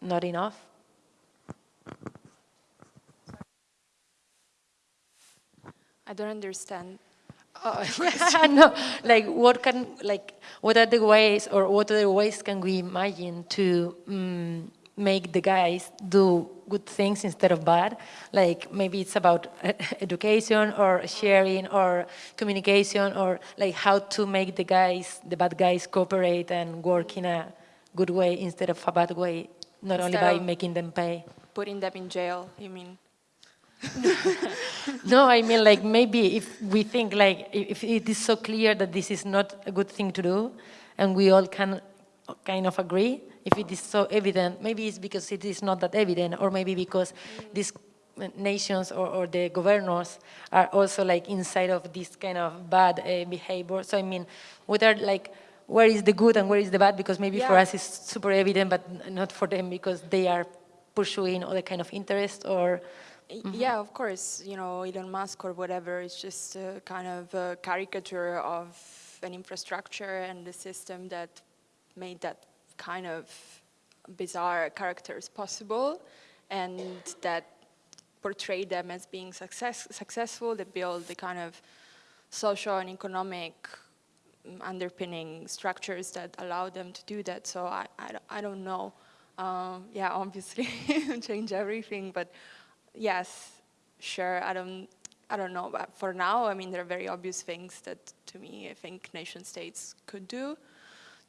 not enough. I don't understand. Oh, no, like what can like what are the ways or what other ways can we imagine to um, make the guys do good things instead of bad. Like maybe it's about education or sharing or communication or like how to make the guys, the bad guys cooperate and work in a good way instead of a bad way, not instead only by making them pay. Putting them in jail, you mean? no, I mean like maybe if we think like if it is so clear that this is not a good thing to do and we all can kind of agree, if it is so evident, maybe it's because it is not that evident, or maybe because these nations or, or the governors are also like inside of this kind of bad uh, behavior. So I mean, what are like, where is the good and where is the bad? Because maybe yeah. for us it's super evident, but not for them because they are pursuing other kind of interest or. Mm -hmm. Yeah, of course. You know, Elon Musk or whatever is just a kind of a caricature of an infrastructure and the system that made that kind of bizarre characters possible and that portray them as being success, successful, they build the kind of social and economic underpinning structures that allow them to do that. So I, I, I don't know. Um, yeah, obviously change everything, but yes, sure, I don't, I don't know, but for now, I mean, there are very obvious things that, to me, I think nation states could do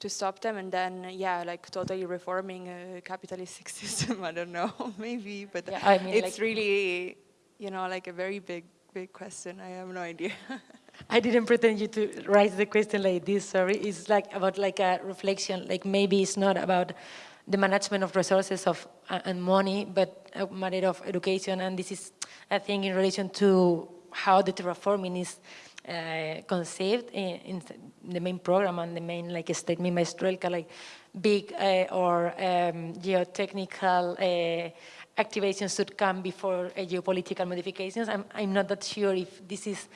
to stop them. And then, yeah, like totally reforming a capitalistic system, I don't know, maybe, but yeah, I mean, it's like, really, you know, like a very big, big question. I have no idea. I didn't pretend you to write the question like this, sorry. It's like about like a reflection, like maybe it's not about the management of resources of uh, and money, but a matter of education. And this is, I think, in relation to how the terraforming is uh, conceived in, in, the main program and the main like statement by Strelka, like big uh, or um, geotechnical uh, activations should come before uh, geopolitical modifications. I'm, I'm not that sure if this is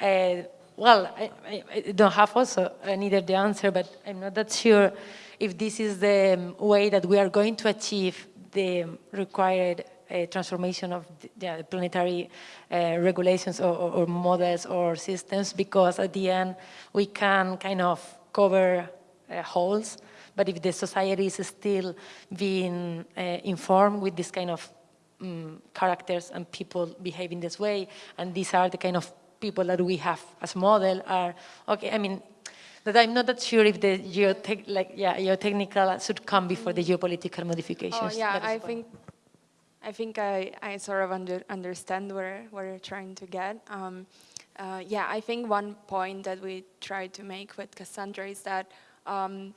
uh, well, I, I, don't have also uh, neither the answer, but I'm not that sure if this is the um, way that we are going to achieve the required uh, transformation of the, yeah, planetary uh, regulations or, or, or, models or systems, because at the end we can kind of cover uh, holes, but if the society is still being uh, informed with this kind of um, characters and people behave in this way, and these are the kind of people that we have as model are, okay, I mean, that I'm not that sure if the geotech, like, yeah, geotechnical should come before the geopolitical modifications. Oh, yeah, I think, I think I, I sort of under, understand where, where you're trying to get. Um, uh, yeah, I think one point that we try to make with Cassandra is that, um,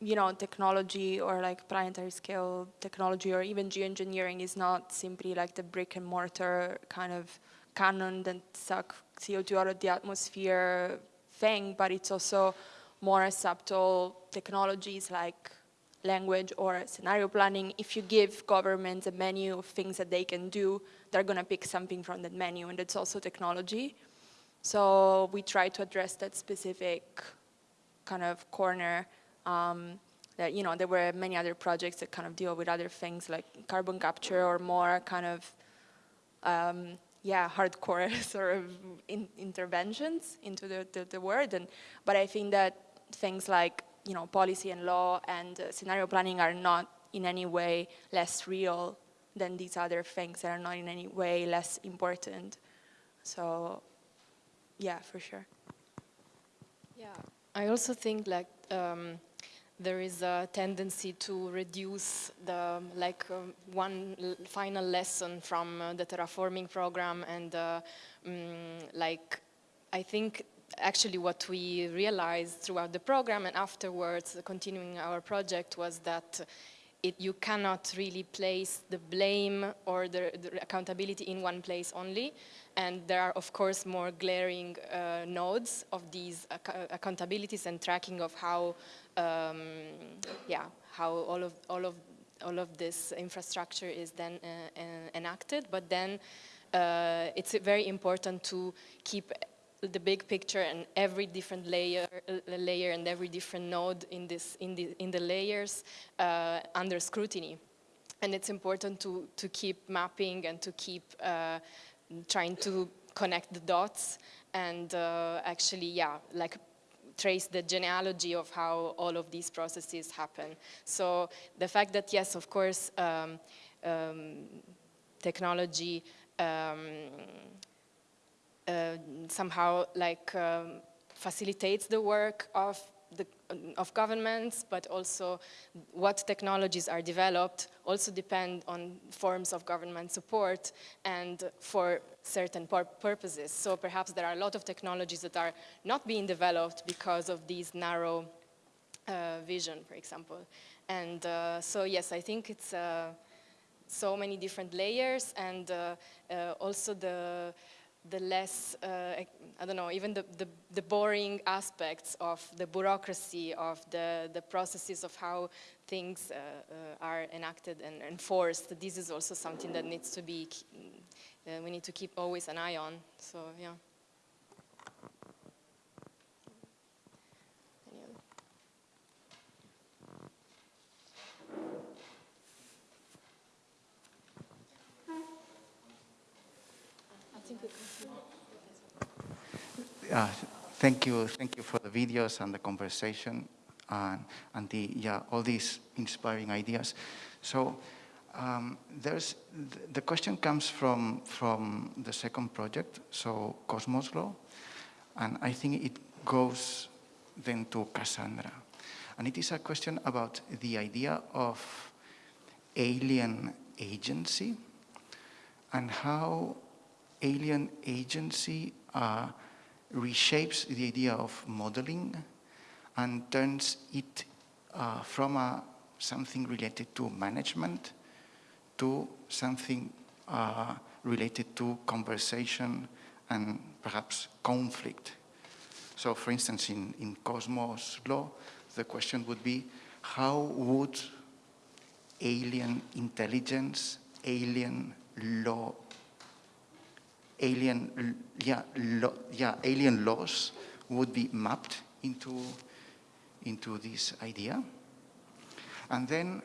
you know, technology or like planetary scale technology or even geoengineering is not simply like the brick and mortar kind of cannon that suck CO2 out of the atmosphere thing, but it's also more subtle technologies like language or scenario planning. If you give governments a menu of things that they can do, they're going to pick something from that menu, and it's also technology. So we try to address that specific kind of corner um, that, you know, there were many other projects that kind of deal with other things like carbon capture or more kind of um, yeah, hardcore sort of in, interventions into the, the, the world. And, but I think that things like, you know, policy and law and uh, scenario planning are not in any way less real than these other things that are not in any way less important. So, yeah, for sure. Yeah, I also think like um, there is a tendency to reduce the like uh, one final lesson from uh, the terraforming program and uh, um, like I think actually what we realized throughout the program and afterwards continuing our project was that it, you cannot really place the blame or the, the, accountability in one place only. And there are, of course, more glaring uh, nodes of these ac accountabilities and tracking of how um, yeah, how all of, all, of, all of this infrastructure is then uh, uh, enacted. But then uh, it's very important to keep the big picture and every different layer, layer and every different node in this in the in the layers uh, under scrutiny, and it's important to to keep mapping and to keep uh, trying to connect the dots and uh, actually yeah like trace the genealogy of how all of these processes happen. So the fact that, yes, of course, um, um, technology um, uh, somehow like um, facilitates the work of the, of governments, but also what technologies are developed also depend on forms of government support and for certain pur purposes. So perhaps there are a lot of technologies that are not being developed because of these narrow uh, vision, for example. And uh, so yes, I think it's uh, so many different layers and uh, uh, also the the less, uh, I don't know, even the, the, the, boring aspects of the bureaucracy, of the, the processes of how things uh, uh, are enacted and enforced. This is also something that needs to be, uh, we need to keep always an eye on. So, yeah. Uh, thank you, thank you for the videos and the conversation and, and the, yeah, all these inspiring ideas. So um, there's, the question comes from, from the second project, so Cosmos Law, and I think it goes then to Cassandra. And it is a question about the idea of alien agency and how alien agency uh, reshapes the idea of modeling and turns it uh, from a, something related to management to something uh, related to conversation and perhaps conflict. So for instance, in, in Cosmos law, the question would be, how would alien intelligence, alien law, alien, yeah, law, yeah, alien laws would be mapped into, into this idea? And then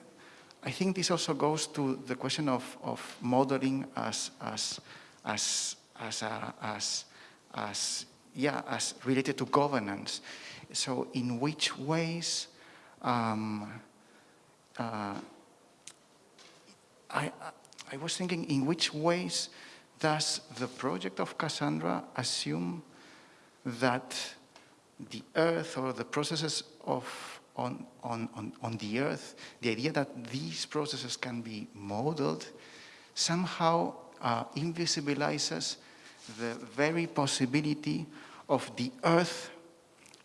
I think this also goes to the question of, of modeling as, as, as, as, a, as, as, yeah, as related to governance. So in which ways um, uh, I, I was thinking in which ways does the project of Cassandra assume that the earth or the processes of on, on, on, on the earth, the idea that these processes can be modeled somehow uh, invisibilizes the very possibility of the earth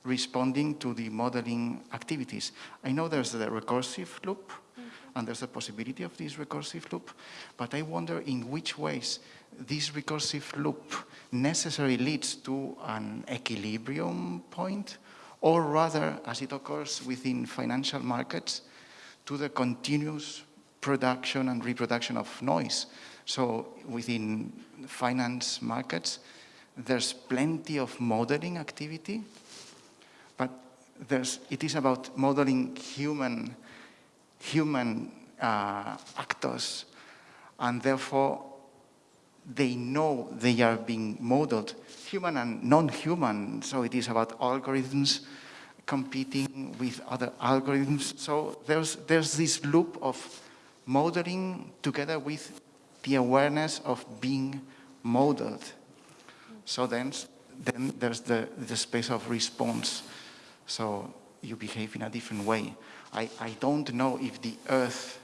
responding to the modeling activities. I know there's the recursive loop, mm -hmm. and there's a possibility of this recursive loop, but I wonder in which ways this recursive loop necessarily leads to an equilibrium point or rather, as it occurs within financial markets, to the continuous production and reproduction of noise. So within finance markets, there's plenty of modeling activity, but there's, it is about modeling human, human uh, actors, and therefore they know they are being modeled, human and non-human. So it is about algorithms competing with other algorithms. So there's, there's this loop of modeling together with the awareness of being modeled. So then, then there's the, the space of response. So you behave in a different way. I, I don't know if the earth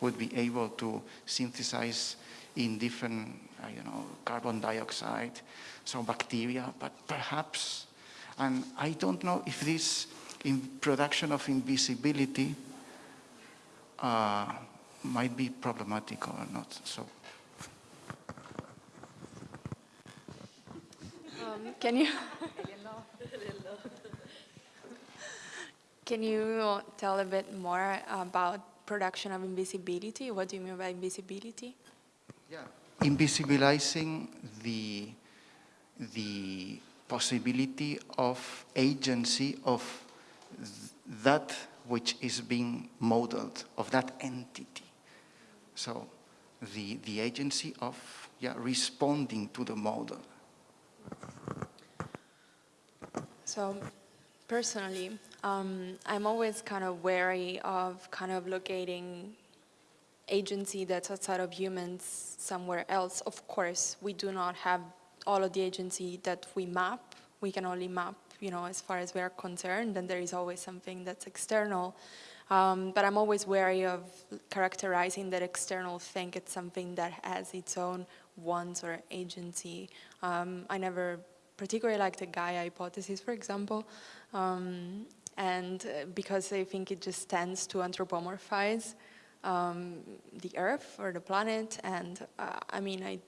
would be able to synthesize in different you know, carbon dioxide, so bacteria, but perhaps, and I don't know if this in production of invisibility uh, might be problematic or not. So. Um, can you can you tell a bit more about production of invisibility? What do you mean by invisibility? Yeah invisibilizing the, the possibility of agency of th that which is being modeled, of that entity. So the, the agency of yeah, responding to the model. So personally, um, I'm always kind of wary of kind of locating agency that's outside of humans somewhere else. Of course, we do not have all of the agency that we map. We can only map, you know, as far as we are concerned, and there is always something that's external. Um, but I'm always wary of characterizing that external thing. It's something that has its own wants or agency. Um, I never particularly like the Gaia hypothesis, for example, um, and uh, because I think it just tends to anthropomorphize um, the Earth or the planet. And uh, I mean, I,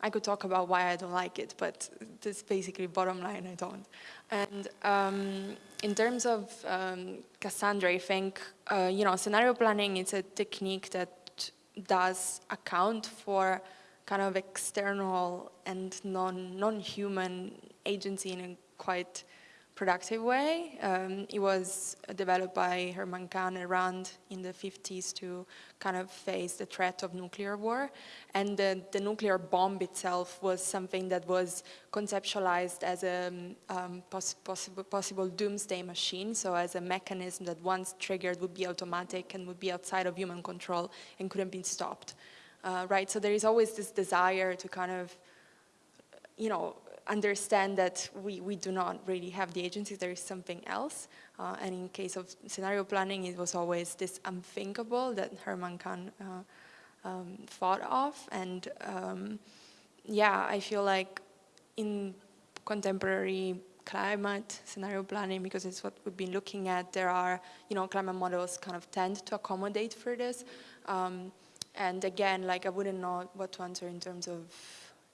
I could talk about why I don't like it, but this basically bottom line, I don't. And um, in terms of um, Cassandra, I think, uh, you know, scenario planning is a technique that does account for kind of external and non, non-human agency in a quite productive way. Um, it was developed by Herman Kahn and Rand in the 50s to kind of face the threat of nuclear war. And the, the nuclear bomb itself was something that was conceptualized as a um, poss possible, possible doomsday machine, so as a mechanism that once triggered would be automatic and would be outside of human control and couldn't be stopped. Uh, right, so there is always this desire to kind of, you know, understand that we, we do not really have the agency, there is something else. Uh, and in case of scenario planning, it was always this unthinkable that Herman Kahn uh, um, thought of. And um, yeah, I feel like in contemporary climate scenario planning, because it's what we've been looking at, there are, you know, climate models kind of tend to accommodate for this. Um, and again, like I wouldn't know what to answer in terms of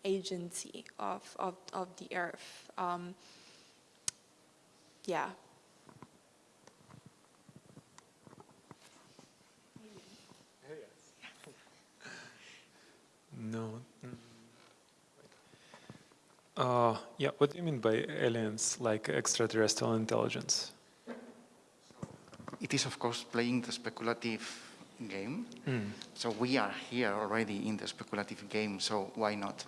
agency of, of, of the earth. Um, yeah. No. Uh, yeah, what do you mean by aliens, like extraterrestrial intelligence? It is, of course, playing the speculative game. Mm. So we are here already in the speculative game, so why not?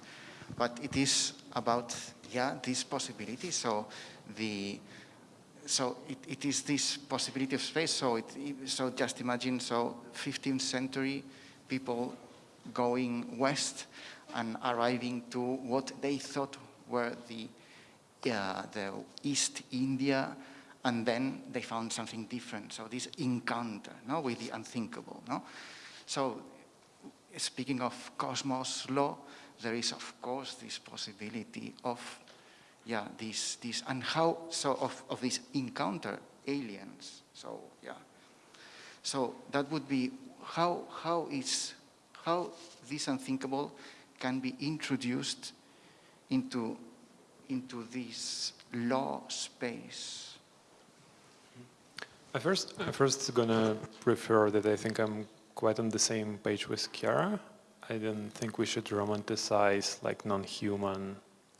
But it is about, yeah, this possibility. So the, so it, it is this possibility of space. So it, so just imagine, so 15th century people going west and arriving to what they thought were the, the East India, and then they found something different. So this encounter, no, with the unthinkable, no. So speaking of cosmos law, there is of course this possibility of yeah this this and how so of, of this encounter aliens. So yeah. So that would be how how is how this unthinkable can be introduced into into this law space. I first I first gonna prefer that I think I'm quite on the same page with Chiara I don't think we should romanticize like non-human,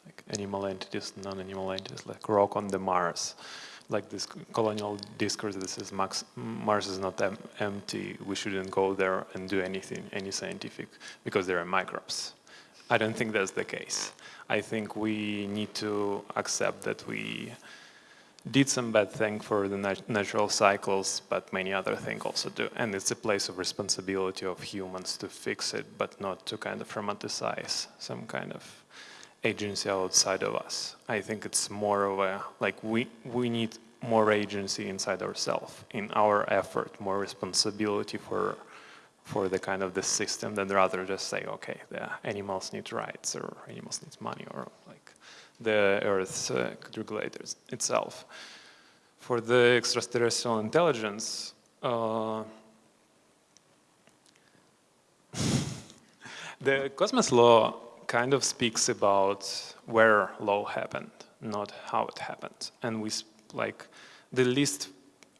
like animal entities, non-animal entities, like rock on the Mars. Like this colonial discourse that says Max, Mars is not em empty, we shouldn't go there and do anything, any scientific, because there are microbes. I don't think that's the case. I think we need to accept that we did some bad thing for the nat natural cycles, but many other things also do. And it's a place of responsibility of humans to fix it, but not to kind of romanticize some kind of agency outside of us. I think it's more of a, like we, we need more agency inside ourselves, in our effort, more responsibility for for the kind of the system than rather just say, okay, the animals need rights or animals need money or the Earth's uh, regulators itself. For the extraterrestrial intelligence, uh, the Cosmos law kind of speaks about where law happened, not how it happened. And we, like, the least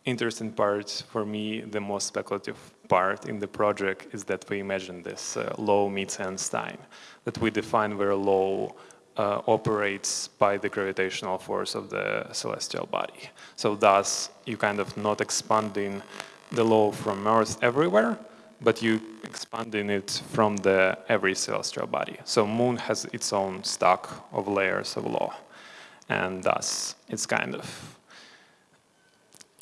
interesting part for me, the most speculative part in the project is that we imagine this uh, law meets Einstein, that we define where law uh, operates by the gravitational force of the celestial body. So thus, you kind of not expanding the law from Earth everywhere, but you expanding it from the every celestial body. So Moon has its own stock of layers of law, and thus it's kind of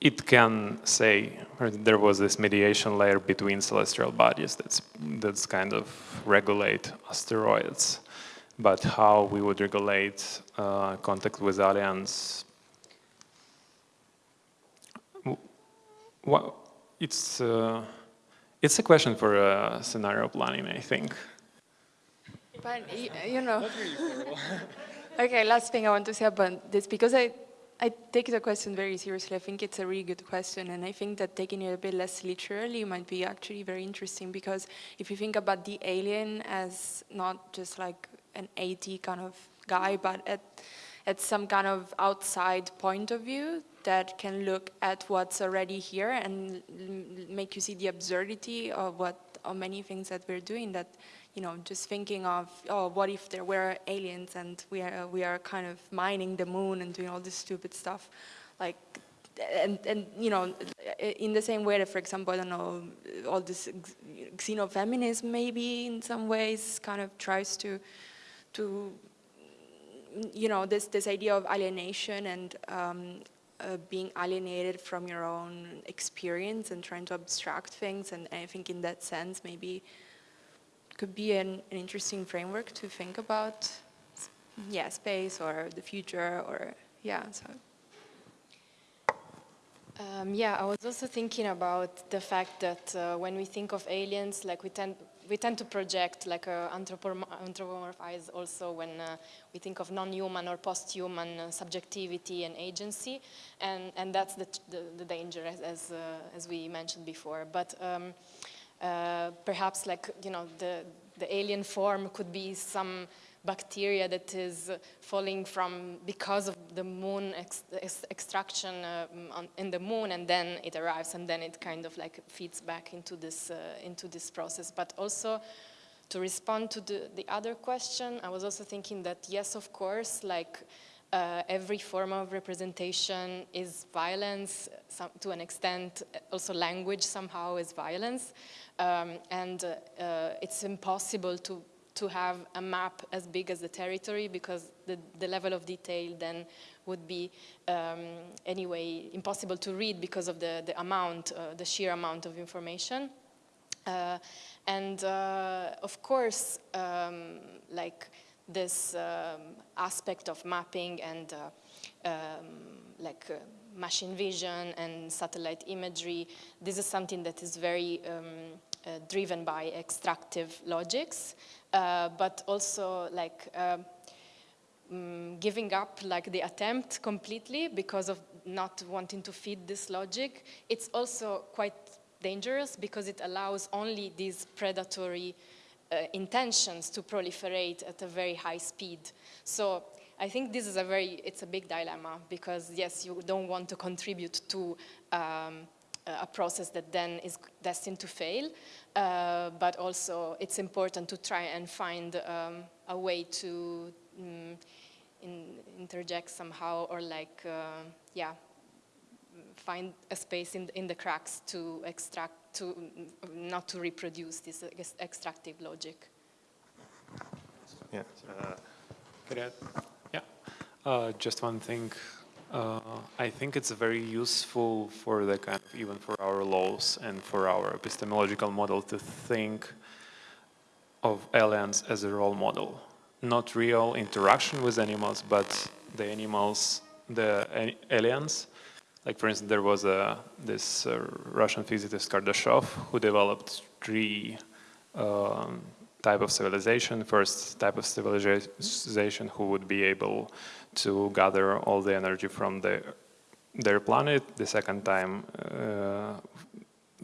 it can say there was this mediation layer between celestial bodies that's that's kind of regulate asteroids but how we would regulate uh, contact with aliens. Well, it's, uh, it's a question for uh, scenario planning, I think. But, you know, okay, last thing I want to say about this, because I, I take the question very seriously. I think it's a really good question, and I think that taking it a bit less literally might be actually very interesting, because if you think about the alien as not just like an AT kind of guy, but at, at some kind of outside point of view that can look at what's already here and make you see the absurdity of what of many things that we're doing that you know, just thinking of, oh, what if there were aliens and we are, we are kind of mining the moon and doing all this stupid stuff. Like, and, and, you know, in the same way that, for example, I don't know, all this xenofeminism maybe in some ways kind of tries to, to you know, this, this idea of alienation and um, uh, being alienated from your own experience and trying to abstract things. And I think in that sense, maybe could be an, an interesting framework to think about, yeah, space or the future or, yeah, so. Um, yeah, I was also thinking about the fact that uh, when we think of aliens, like we tend we tend to project like uh, anthropomorphize also when uh, we think of non-human or post-human uh, subjectivity and agency, and and that's the the, the danger as as, uh, as, we mentioned before. But um, uh, perhaps like you know the the alien form could be some bacteria that is falling from because of the moon ex ex extraction uh, on, in the moon and then it arrives and then it kind of like feeds back into this uh, into this process. But also to respond to the, the other question I was also thinking that yes of course like uh, every form of representation is violence some, to an extent also language somehow is violence. Um, and uh, uh, it's impossible to to have a map as big as the territory because the, the level of detail then would be um, anyway impossible to read because of the, the amount, uh, the sheer amount of information. Uh, and uh, of course, um, like this um, aspect of mapping and uh, um, like uh, machine vision and satellite imagery, this is something that is very um, uh, driven by extractive logics. Uh, but also like um, giving up like the attempt completely because of not wanting to feed this logic. It's also quite dangerous because it allows only these predatory uh, intentions to proliferate at a very high speed. So I think this is a very, it's a big dilemma because yes, you don't want to contribute to um, a process that then is destined to fail, uh, but also it's important to try and find um, a way to um, in, interject somehow or like, uh, yeah, find a space in, in the cracks to extract, to not to reproduce this extractive logic. Yeah. Uh, yeah. Uh, just one thing uh, I think it's very useful for the kind of, even for our laws and for our epistemological model to think of aliens as a role model. Not real interaction with animals, but the animals, the aliens. Like for instance, there was a, this uh, Russian physicist Kardashev who developed three um, type of civilization. First type of civilization who would be able to gather all the energy from the, their planet. The second time uh,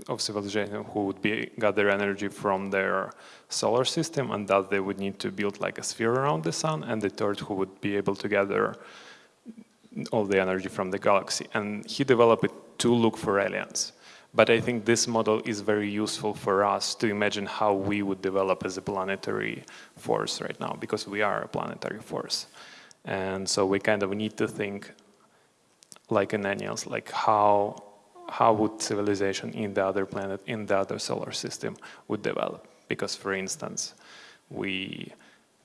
of civilization who would be gather energy from their solar system and that they would need to build like a sphere around the sun. And the third who would be able to gather all the energy from the galaxy. And he developed it to look for aliens. But I think this model is very useful for us to imagine how we would develop as a planetary force right now, because we are a planetary force. And so we kind of need to think like an Ananias, like how, how would civilization in the other planet, in the other solar system would develop? Because for instance, we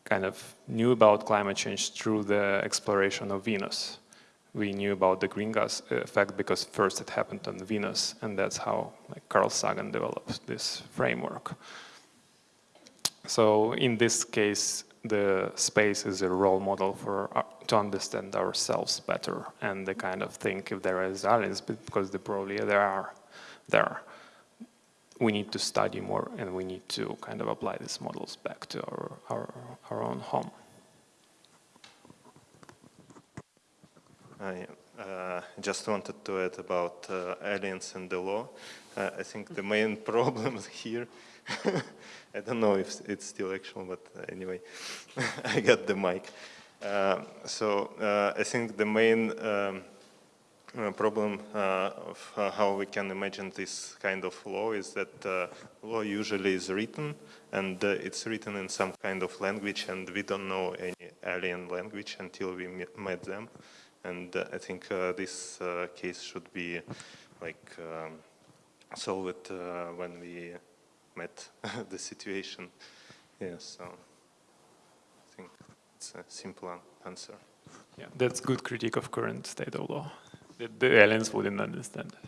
kind of knew about climate change through the exploration of Venus we knew about the greenhouse effect because first it happened on Venus, and that's how like, Carl Sagan developed this framework. So in this case, the space is a role model for uh, to understand ourselves better and the kind of think if there is aliens, because the probably there are there. We need to study more and we need to kind of apply these models back to our, our, our own home. I uh, just wanted to add about uh, aliens and the law. Uh, I think the main problem here, I don't know if it's still actual, but anyway, I got the mic. Uh, so uh, I think the main um, uh, problem uh, of uh, how we can imagine this kind of law is that uh, law usually is written and uh, it's written in some kind of language and we don't know any alien language until we met them. And uh, I think this case should be like um, solved when we met the situation. Yeah, so I think it's a simple answer. Yeah, that's good critique of current state of law. The, the aliens wouldn't understand.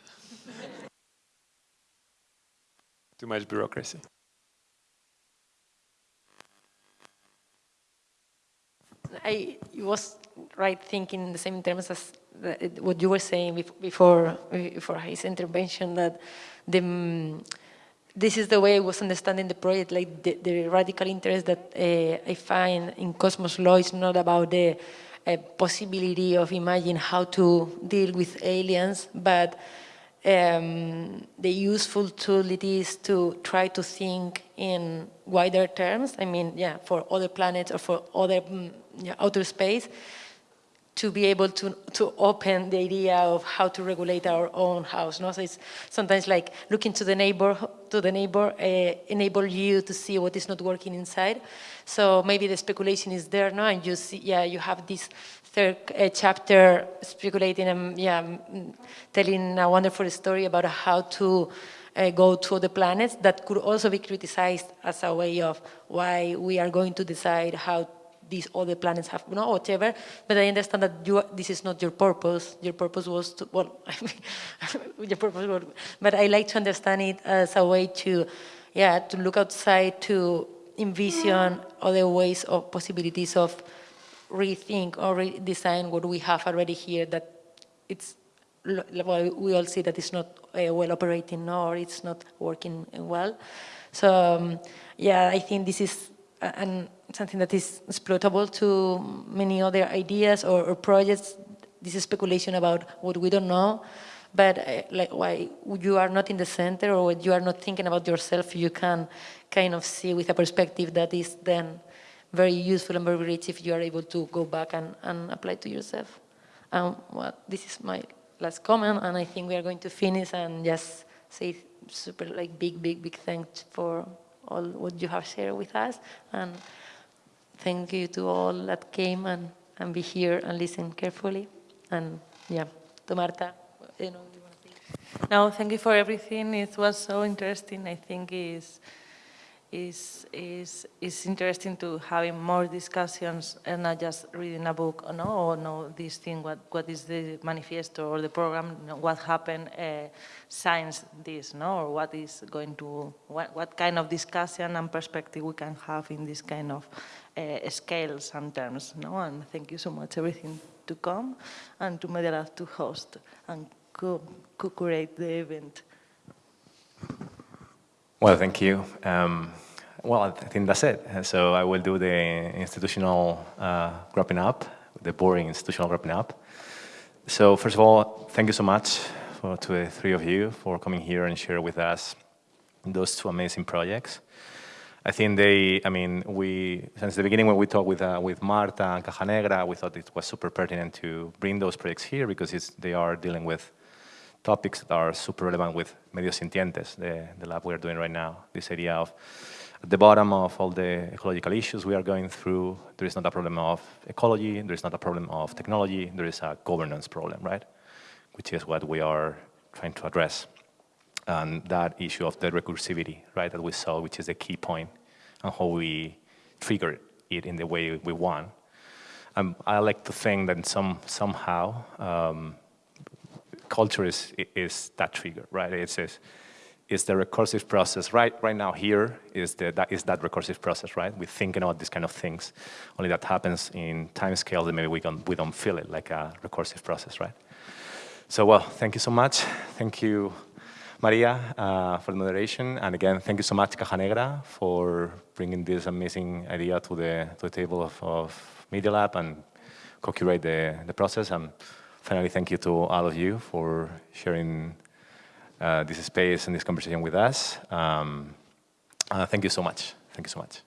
Too much bureaucracy. I was right thinking in the same terms as the, what you were saying before before his intervention that the um, this is the way I was understanding the project, like the, the radical interest that uh, I find in Cosmos Law is not about the uh, possibility of imagining how to deal with aliens, but um, the useful tool it is to try to think in wider terms. I mean, yeah, for other planets or for other mm, yeah, outer space, to be able to, to open the idea of how to regulate our own house. No? So it's sometimes like looking to the neighbor, to the neighbor uh, enable you to see what is not working inside. So maybe the speculation is there now, and you see, yeah, you have this third uh, chapter speculating and yeah, telling a wonderful story about how to uh, go to the planets that could also be criticized as a way of why we are going to decide how these other planets have, you know, whatever. But I understand that you, this is not your purpose. Your purpose was to, well, your purpose was, but I like to understand it as a way to, yeah, to look outside, to envision other ways of possibilities of rethink or redesign what we have already here that it's, well, we all see that it's not uh, well operating or it's not working well. So, um, yeah, I think this is and something that is exploitable to many other ideas or, or projects. This is speculation about what we don't know, but uh, like why you are not in the center or you are not thinking about yourself, you can kind of see with a perspective that is then very useful and very rich if you are able to go back and, and apply to yourself. Um, well, this is my last comment, and I think we are going to finish and just say super like big, big, big thanks for all what you have shared with us. And thank you to all that came and, and be here and listen carefully. And yeah, to Marta, you know, no, thank you for everything. It was so interesting. I think is is is is interesting to having more discussions and not just reading a book or no or know this thing what what is the manifesto or the program what happened uh, this no or what is going to what what kind of discussion and perspective we can have in this kind of uh, scales and terms no and thank you so much everything to come and to Media Lab to host and co-curate the event. Well, thank you. Um, well, I think that's it. So I will do the institutional uh, wrapping up, the boring institutional wrapping up. So first of all, thank you so much for, to the three of you for coming here and share with us those two amazing projects. I think they, I mean, we, since the beginning when we talked with, uh, with Marta and Caja Negra, we thought it was super pertinent to bring those projects here because they are dealing with topics that are super relevant with Medios Sintientes, the, the lab we're doing right now. This idea of at the bottom of all the ecological issues we are going through, there is not a problem of ecology, there is not a problem of technology, there is a governance problem, right? Which is what we are trying to address. And that issue of the recursivity, right, that we saw, which is the key point, and how we trigger it in the way we want. Um, I like to think that some somehow um, culture is is that trigger, right? It's, it's is the recursive process. Right, right now here is, the, that, is that recursive process, right? We're thinking about these kind of things. Only that happens in time scales that maybe we, can, we don't feel it like a recursive process, right? So, well, thank you so much. Thank you, Maria, uh, for the moderation. And again, thank you so much, Caja Negra, for bringing this amazing idea to the, to the table of, of Media Lab and co-curate the, the process. And finally, thank you to all of you for sharing uh, this space and this conversation with us. Um, uh, thank you so much. Thank you so much.